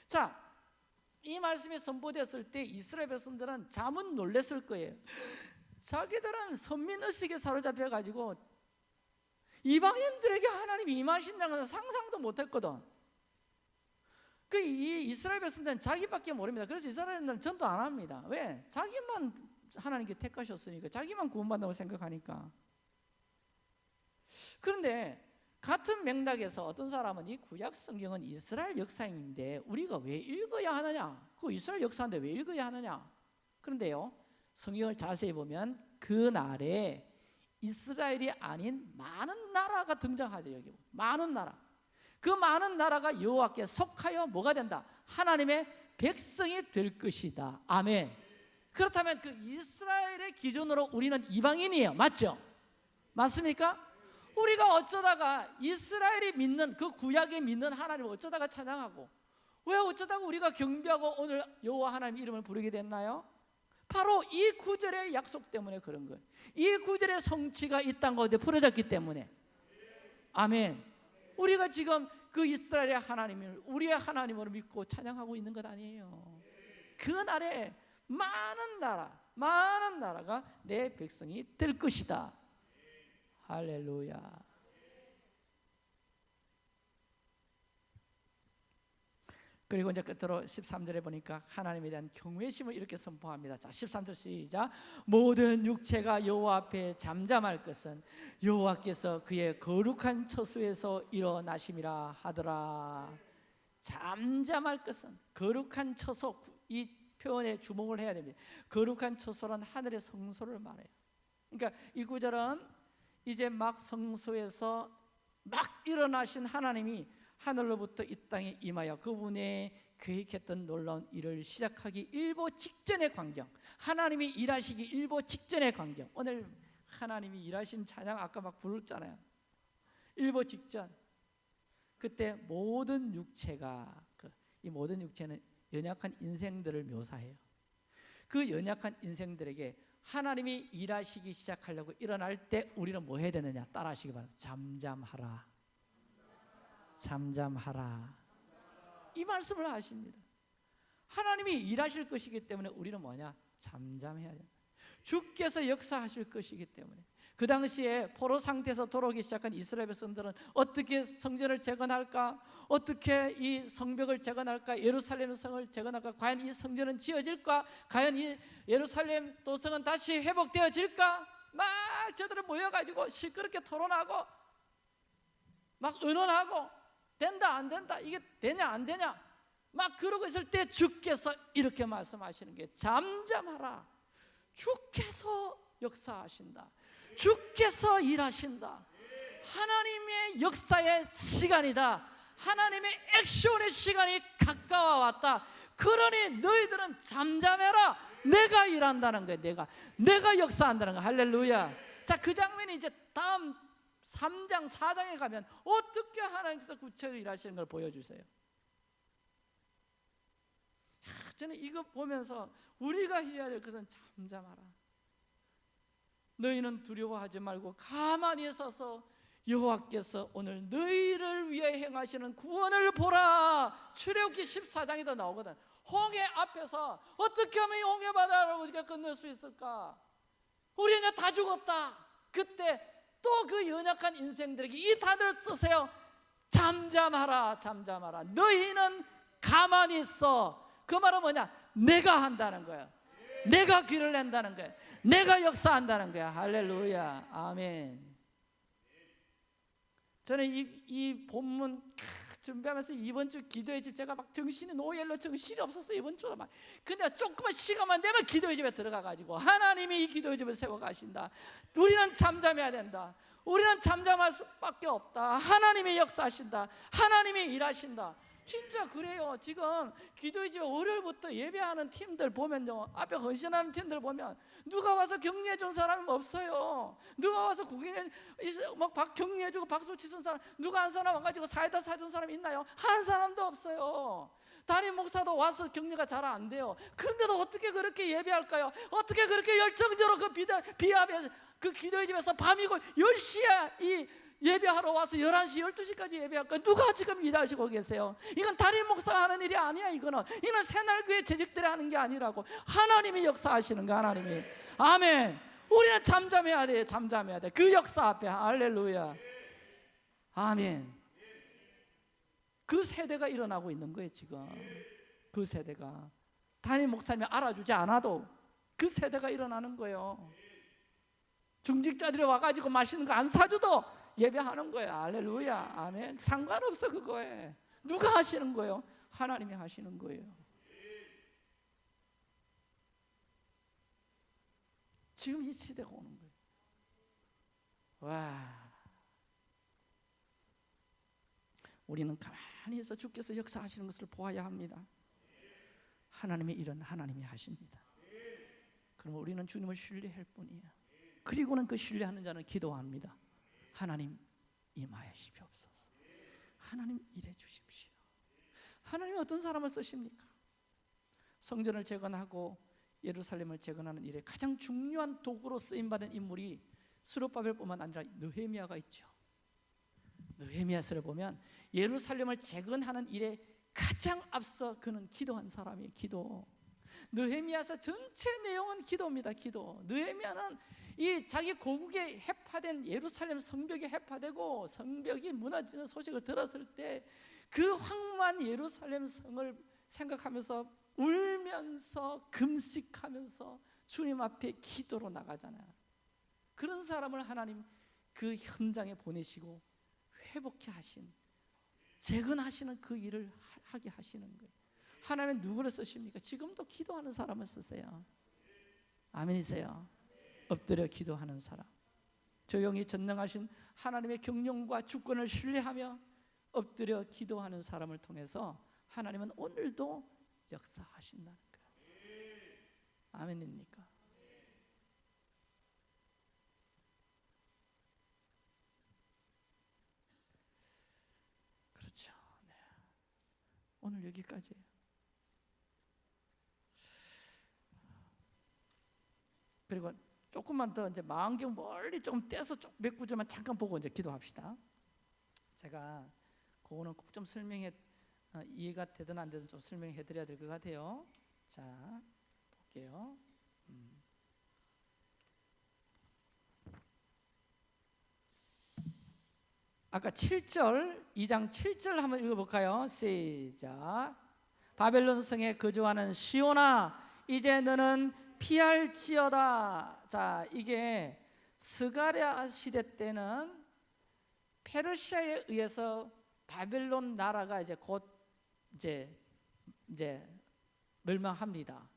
Speaker 1: 자 이 말씀이 선포됐을 때 이스라엘 백성들은 잠은 놀랬을 거예요. 자기들은 선민의식에 사로잡혀 가지고 이방인들에게 하나님이 임하신다는 것은 상상도 못했거든. 그이 이스라엘 백성들은 자기밖에 모릅니다. 그래서 이스라엘은 전도 안 합니다. 왜? 자기만 하나님께 택하셨으니까 자기만 구원받는다고 생각하니까. 그런데 같은 맥락에서 어떤 사람은 이 구약 성경은 이스라엘 역사인데 우리가 왜 읽어야 하느냐? 그 이스라엘 역사인데 왜 읽어야 하느냐? 그런데요, 성경을 자세히 보면 그 날에 이스라엘이 아닌 많은 나라가 등장하죠. 여기 많은 나라. 그 많은 나라가 여호와께 속하여 뭐가 된다? 하나님의 백성이 될 것이다. 아멘. 그렇다면 그 이스라엘의 기준으로 우리는 이방인이에요. 맞죠? 맞습니까? 우리가 어쩌다가 이스라엘이 믿는 그 구약에 믿는 하나님을 어쩌다가 찬양하고 왜 어쩌다가 우리가 경배하고 오늘 여호와 하나님 이름을 부르게 됐나요? 바로 이 구절의 약속 때문에 그런 거예요. 이 구절의 성취가 이 땅 가운데 풀어졌기 때문에 아멘. 우리가 지금 그 이스라엘의 하나님을 우리의 하나님으로 믿고 찬양하고 있는 것 아니에요. 그 날에 많은 나라, 많은 나라가 내 백성이 될 것이다. 할렐루야. 그리고 이제 끝으로 13절에 보니까 하나님에 대한 경외심을 이렇게 선포합니다. 자, 13절 시작. 모든 육체가 여호와 앞에 잠잠할 것은 여호와께서 그의 거룩한 처소에서 일어나심이라 하더라. 잠잠할 것은 거룩한 처소 이 표현에 주목을 해야 됩니다. 거룩한 처소란 하늘의 성소를 말해요. 그러니까 이 구절은 이제 막 성소에서 막 일어나신 하나님이 하늘로부터 이 땅에 임하여 그분의 계획했던 놀라운 일을 시작하기 일보 직전의 광경 하나님이 일하시기 일보 직전의 광경. 오늘 하나님이 일하신 찬양 아까 막 부르잖아요. 일보 직전. 그때 모든 육체가 그이 모든 육체는 연약한 인생들을 묘사해요. 그 연약한 인생들에게 하나님이 일하시기 시작하려고 일어날 때 우리는 뭐 해야 되느냐? 따라하시기 바랍니다. 잠잠하라. 잠잠하라. 이 말씀을 하십니다. 하나님이 일하실 것이기 때문에 우리는 뭐냐? 잠잠해야 된다. 주께서 역사하실 것이기 때문에 그 당시에 포로 상태에서 돌아오기 시작한 이스라엘 백성들은 어떻게 성전을 재건할까? 어떻게 이 성벽을 재건할까? 예루살렘 성을 재건할까? 과연 이 성전은 지어질까? 과연 이 예루살렘 도성은 다시 회복되어질까? 막 저들은 모여가지고 시끄럽게 토론하고 막 의논하고 된다 안 된다 이게 되냐 안 되냐 막 그러고 있을 때 주께서 이렇게 말씀하시는 게 잠잠하라 주께서 역사하신다 주께서 일하신다. 하나님의 역사의 시간이다. 하나님의 액션의 시간이 가까워 왔다. 그러니 너희들은 잠잠해라. 내가 일한다는 거야 내가. 내가 역사한다는 거야. 할렐루야. 자 그 장면이 이제 다음 3장 4장에 가면 어떻게 하나님께서 구체적으로 일하시는 걸 보여주세요? 저는 이거 보면서 우리가 해야 될 것은 잠잠하라 너희는 두려워하지 말고 가만히 서서 여호와께서 오늘 너희를 위해 행하시는 구원을 보라. 출애굽기 14장에도 나오거든. 홍해 앞에서 어떻게 하면 이 홍해 바다를 우리가 건널 수 있을까? 우리는 다 죽었다. 그때 또 그 연약한 인생들에게 이 다들 쓰세요. 잠잠하라 잠잠하라. 너희는 가만히 있어. 그 말은 뭐냐? 내가 한다는 거야. 내가 길을 낸다는 거야 내가 역사한다는 거야. 할렐루야. 아멘. 저는 이, 이 본문 준비하면서 이번 주 기도의 집 제가 막 정신이 노엘로 정신이 없었어 이번 주로 막. 근데 조금만 시간만 되면 기도의 집에 들어가 가지고 하나님이 이 기도의 집을 세워 가신다. 우리는 잠잠해야 된다. 우리는 잠잠할 수밖에 없다. 하나님이 역사하신다. 하나님이 일하신다 진짜 그래요. 지금 기도의 집 월요일부터 예배하는 팀들 보면요. 앞에 헌신하는 팀들 보면 누가 와서 격려해 준 사람이 없어요. 누가 와서 구경해 막 격려해 주고 박수 치는 사람 누가 한 사람 와 가지고 사이다 사준 사람 있나요? 한 사람도 없어요. 담임 목사도 와서 격려가 잘 안 돼요. 그런데도 어떻게 그렇게 예배할까요? 어떻게 그렇게 열정적으로 그 비대, 비압에 그 기도의 집에서 밤이고 10시에 이 예배하러 와서 11시, 12시까지 예배할까? 누가 지금 일하시고 계세요? 이건 다른 목사가 하는 일이 아니야, 이거는. 이건 새날교회 재직들이 하는 게 아니라고. 하나님이 역사하시는 거, 하나님이. 아멘. 우리는 잠잠해야 돼, 잠잠해야 돼. 그 역사 앞에. 할렐루야. 아멘. 그 세대가 일어나고 있는 거예요, 지금. 그 세대가. 담임 목사님이 알아주지 않아도 그 세대가 일어나는 거예요. 중직자들이 와가지고 맛있는 거 안 사줘도 예배하는 거예요. 할렐루야. 아멘. 상관없어, 그거에. 누가 하시는 거예요? 하나님이 하시는 거예요. 지금 이 시대가 오는 거예요. 와. 우리는 가만히 있어 주께서 역사하시는 것을 보아야 합니다. 하나님의 일은 하나님이 하십니다. 그럼 우리는 주님을 신뢰할 뿐이에요. 그리고는 그 신뢰하는 자는 기도합니다. 하나님 임하시옵소서. 하나님 일해 주십시오. 하나님 어떤 사람을 쓰십니까? 성전을 재건하고 예루살렘을 재건하는 일에 가장 중요한 도구로 쓰임 받은 인물이 수르바벨뿐만 아니라 느헤미야가 있죠. 느헤미야서를 보면 예루살렘을 재건하는 일에 가장 앞서 그는 기도한 사람이에요. 기도. 느헤미야서 전체 내용은 기도입니다. 기도. 느헤미야는 이 자기 고국에 해파된 예루살렘 성벽이 해파되고 성벽이 무너지는 소식을 들었을 때 그 황무한 예루살렘 성을 생각하면서 울면서 금식하면서 주님 앞에 기도로 나가잖아요. 그런 사람을 하나님 그 현장에 보내시고 회복해 하신 재건하시는 그 일을 하게 하시는 거예요. 하나님은 누구를 쓰십니까? 지금도 기도하는 사람을 쓰세요. 아멘이세요. 엎드려 기도하는 사람. 조용히 전능하신 하나님의 경륜과 주권을 신뢰하며 엎드려 기도하는 사람을 통해서 하나님은 오늘도 역사하신다는 거예요. 아멘입니까? 그렇죠. 네. 오늘 여기까지예요. 그리고 조금만 더 이제 마음경 멀리 좀 떼서 몇 구절만 잠깐 보고 이제 기도합시다. 제가 그거는 꼭 좀 설명해 어, 이해가 되든 안 되든 좀 설명해 드려야 될 것 같아요. 자, 볼게요. 음. 아까 7절, 2장 7절 한번 읽어볼까요? 시작. 바벨론 성에 거주하는 시온아, 이제 너는 피할지어다. 자, 이게 스가랴 시대 때는 페르시아에 의해서 바벨론 나라가 이제 곧 이제 이제 멸망합니다.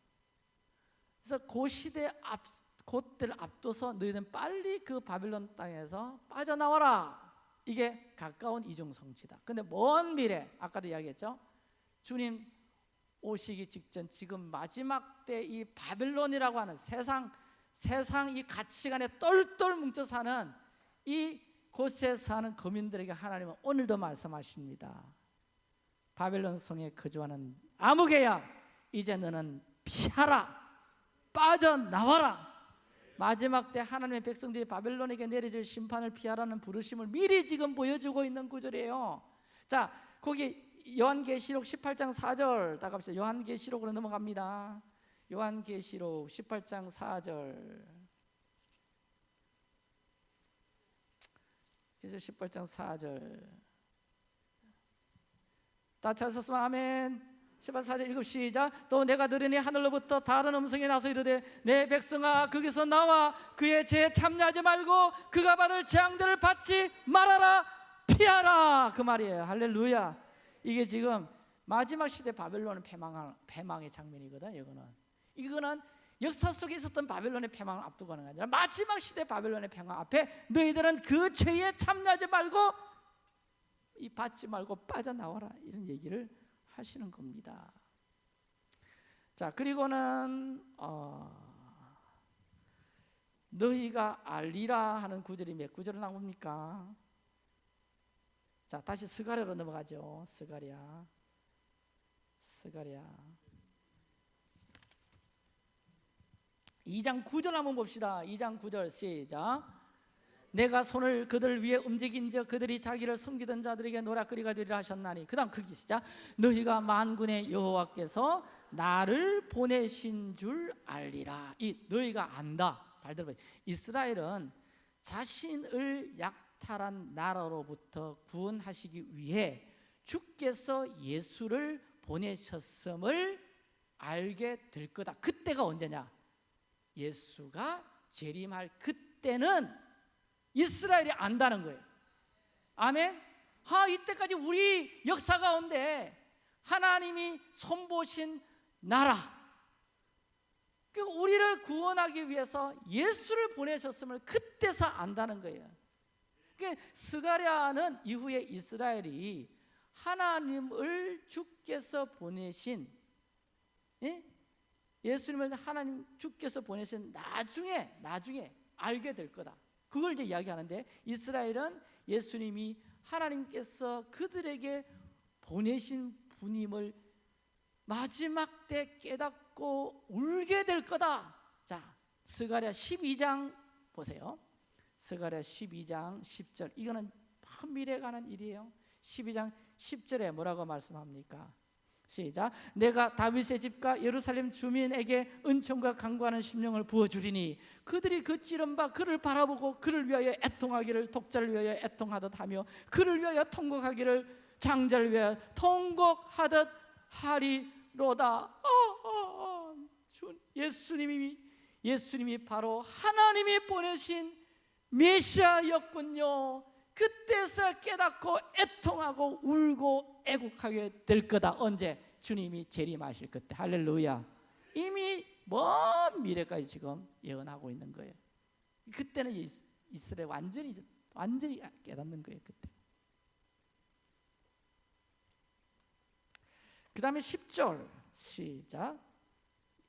Speaker 1: 그래서 그 시대 앞 그때를 앞둬서 너희는 빨리 그 바벨론 땅에서 빠져나와라. 이게 가까운 이중 성지다. 근데 먼 미래 아까도 이야기했죠. 주님 오시기 직전 지금 마지막 때 이 바벨론이라고 하는 세상 세상 이 가치관에 똘똘 뭉쳐 사는 이 곳에 사는 거민들에게 하나님은 오늘도 말씀하십니다. 바벨론 성에 거주하는 아무개야 이제 너는 피하라 빠져나와라 마지막 때 하나님의 백성들이 바벨론에게 내려질 심판을 피하라는 부르심을 미리 지금 보여주고 있는 구절이에요. 자, 거기 요한계시록 18장 4절 다 갑시다. 요한계시록으로 넘어갑니다. 요한계시록 18장 4절. 그래서 18장 4절. 다 찾았으면 아멘. 18, 4절 읽읍 시작 또 내가 들으니 하늘로부터 다른 음성이 나서 이르되 내 백성아 거기서 나와 그의 죄에 참여하지 말고 그가 받을 재앙들을 받지 말아라 피하라 그 말이에요 할렐루야 이게 지금 마지막 시대 바벨론의 패망, 패망의 장면이거든 이거는 이거는 역사 속에 있었던 바벨론의 패망을 앞두고 가는 게 아니라 마지막 시대 바벨론의 패망 앞에 너희들은 그 죄에 참여하지 말고 이 받지 말고 빠져나와라 이런 얘기를 하시는 겁니다. 자 그리고는 어, 너희가 알리라 하는 구절이 몇 구절을 나옵니까? 자 다시 스가랴로 넘어가죠. 스가랴, 스가랴. 2장 9절 한번 봅시다. 2장 9절 시작. 내가 손을 그들 위에 움직인 즉 그들이 자기를 섬기던 자들에게 노략거리가 되리라 하셨나니 그 다음 그기 시작 너희가 만군의 여호와께서 나를 보내신 줄 알리라 이 너희가 안다 잘 들어봐요 이스라엘은 자신을 약 탈한 나라로부터 구원하시기 위해 주께서 예수를 보내셨음을 알게 될 거다. 그때가 언제냐? 예수가 재림할 그때는 이스라엘이 안다는 거예요. 아멘. 아 이때까지 우리 역사 가운데 하나님이 손보신 나라. 그 우리를 구원하기 위해서 예수를 보내셨음을 그때서 안다는 거예요 그 스가랴는 이후에 이스라엘이 하나님을 주께서 보내신 예? 예수님을 하나님 주께서 보내신 나중에 나중에 알게 될 거다 그걸 이제 이야기하는데 이스라엘은 예수님이 하나님께서 그들에게 보내신 분임을 마지막 때 깨닫고 울게 될 거다. 자, 스가랴 12장 보세요. 스가랴 12장 10절. 이거는 미래에 관한 일이에요. 12장 10절에 뭐라고 말씀합니까? 시작. 내가 다윗의 집과 예루살렘 주민에게 은총과 강구하는 심령을 부어주리니 그들이 그 찌른 바 그를 바라보고 그를 위하여 애통하기를 독자를 위하여 애통하듯 하며 그를 위하여 통곡하기를 장자를 위하여 통곡하듯 하리로다. 어, 어, 어. 예수님이 예수님이 바로 하나님이 보내신 메시아였군요. 그때서 깨닫고 애통하고 울고 애국하게 될 거다. 언제? 주님이 재림하실 그때. 할렐루야. 이미 먼 미래까지 지금 예언하고 있는 거예요. 그때는 이스라엘 완전히 완전히 깨닫는 거예요. 그때. 그 다음에 10절 시작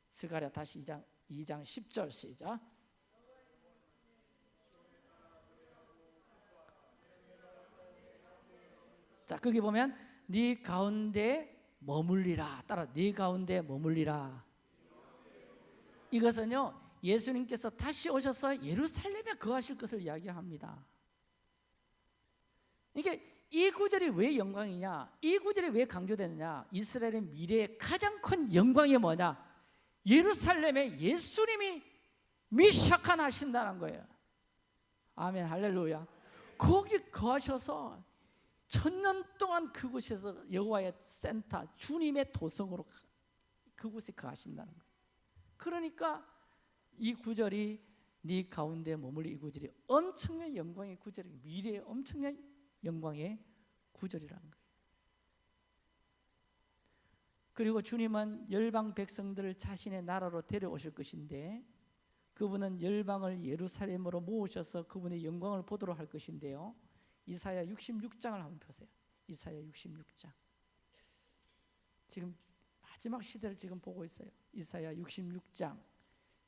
Speaker 1: 스가랴 다시 2장 2장 10절 시작 자 거기 보면 네 가운데 머물리라. 따라 네 가운데 머물리라. 이것은요 예수님께서 다시 오셔서 예루살렘에 거하실 것을 이야기합니다. 이게 이 구절이 왜 영광이냐? 이 구절이 왜 강조되느냐? 이스라엘의 미래의 가장 큰 영광이 뭐냐? 예루살렘에 예수님이 미샤칸 하신다는 거예요. 아멘 할렐루야. 거기 거하셔서 천년 동안 그곳에서 여호와의 센터 주님의 도성으로 그곳에 거하신다는 거예요. 그러니까 이 구절이 네 가운데 머물리 이 구절이 엄청난 영광의 구절이 미래의 엄청난 영광의 구절이라는 거예요. 그리고 주님은 열방 백성들을 자신의 나라로 데려오실 것인데 그분은 열방을 예루살렘으로 모으셔서 그분의 영광을 보도록 할 것인데요 이사야 66장을 한번 보세요. 이사야 66장. 지금 마지막 시대를 지금 보고 있어요. 이사야 66장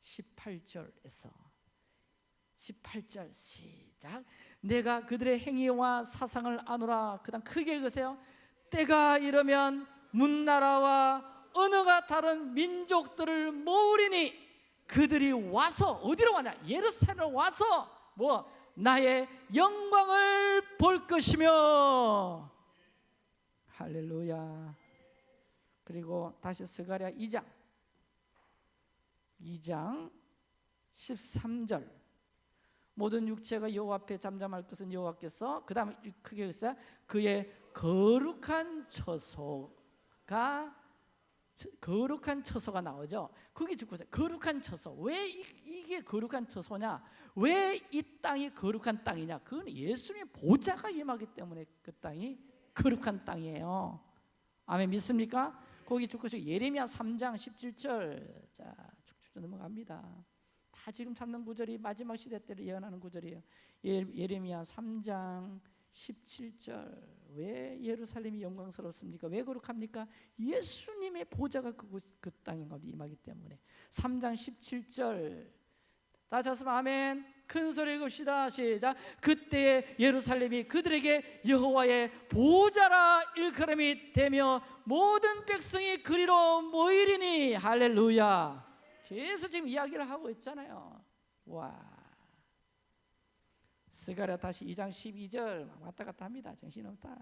Speaker 1: 18절에서. 18절 시작. 내가 그들의 행위와 사상을 아노라. 그 다음 크게 읽으세요. 때가 이르면 문나라와 언어가 다른 민족들을 모으리니 그들이 와서 어디로 와냐? 예루살렘 와서 뭐 나의 영광을 볼 것이며. 할렐루야. 그리고 다시 스가랴 2장. 2장 13절. 모든 육체가 여호와 앞에 잠잠할 것은 여호와께서 그 다음에 크게 글쎄 그의 거룩한 처소가 거룩한 처소가 나오죠? 거기 듣고 있어요. 거룩한 처소. 왜 이, 게 거룩한 처소냐? 왜 이 땅이 거룩한 땅이냐? 그건 예수님의 보좌가 임하기 때문에 그 땅이 거룩한 땅이에요. 아멘. 믿습니까? 거기 듣고 있어요. 예레미야 3장 17절. 자 쭉쭉 넘어갑니다. 다 지금 찾는 구절이 마지막 시대 때를 예언하는 구절이에요. 예, 예레미야 3장 17절 왜 예루살렘이 영광스럽습니까? 왜 거룩합니까? 예수님의 보좌가 그곳, 그 땅에 임하기 때문에 3장 17절 다시 한번 아멘 큰 소리 읽읍시다 시작 그때 예루살렘이 그들에게 여호와의 보좌라 일컬음이 되며 모든 백성이 그리로 모이리니 할렐루야 계속 지금 이야기를 하고 있잖아요. 와. 스가랴 다시 2장 12절 막 왔다 갔다 합니다. 정신없다.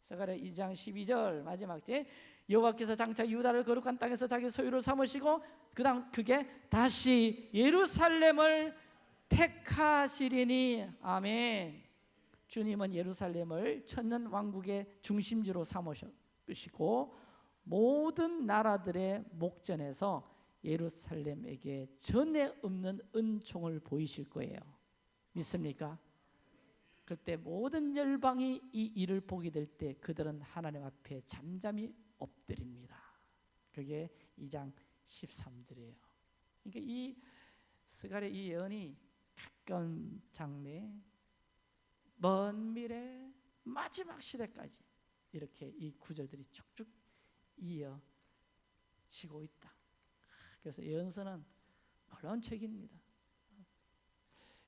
Speaker 1: 스가랴 2장 12절 마지막 제 여호와께서 장차 유다를 거룩한 땅에서 자기 소유를 삼으시고 그다음 그게 다시 예루살렘을 택하시리니 아멘. 주님은 예루살렘을 천년 왕국의 중심지로 삼으시고 모든 나라들의 목전에서 예루살렘에게 전에 없는 은총을 보이실 거예요. 믿습니까? 그때 모든 열방이 이 일을 보게 될 때 그들은 하나님 앞에 잠잠히 엎드립니다. 그게 2장 13절이에요. 그러니까 이 스갈의 이 예언이 가까운 장래, 먼 미래, 마지막 시대까지 이렇게 이 구절들이 쭉쭉 이어지고 있다. 그래서 예언서는 놀라운 책입니다.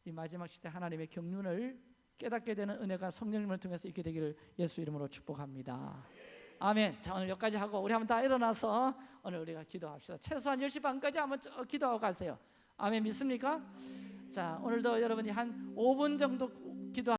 Speaker 1: 이 마지막 시대 하나님의 경륜을 깨닫게 되는 은혜가 성령님을 통해서 있게 되기를 예수 이름으로 축복합니다. 아멘. 자 오늘 여기까지 하고 우리 한번 다 일어나서 오늘 우리가 기도합시다. 최소한 10시 반까지 한번 쭉 기도하고 가세요. 아멘 믿습니까? 자 오늘도 여러분이 한 5분 정도 기도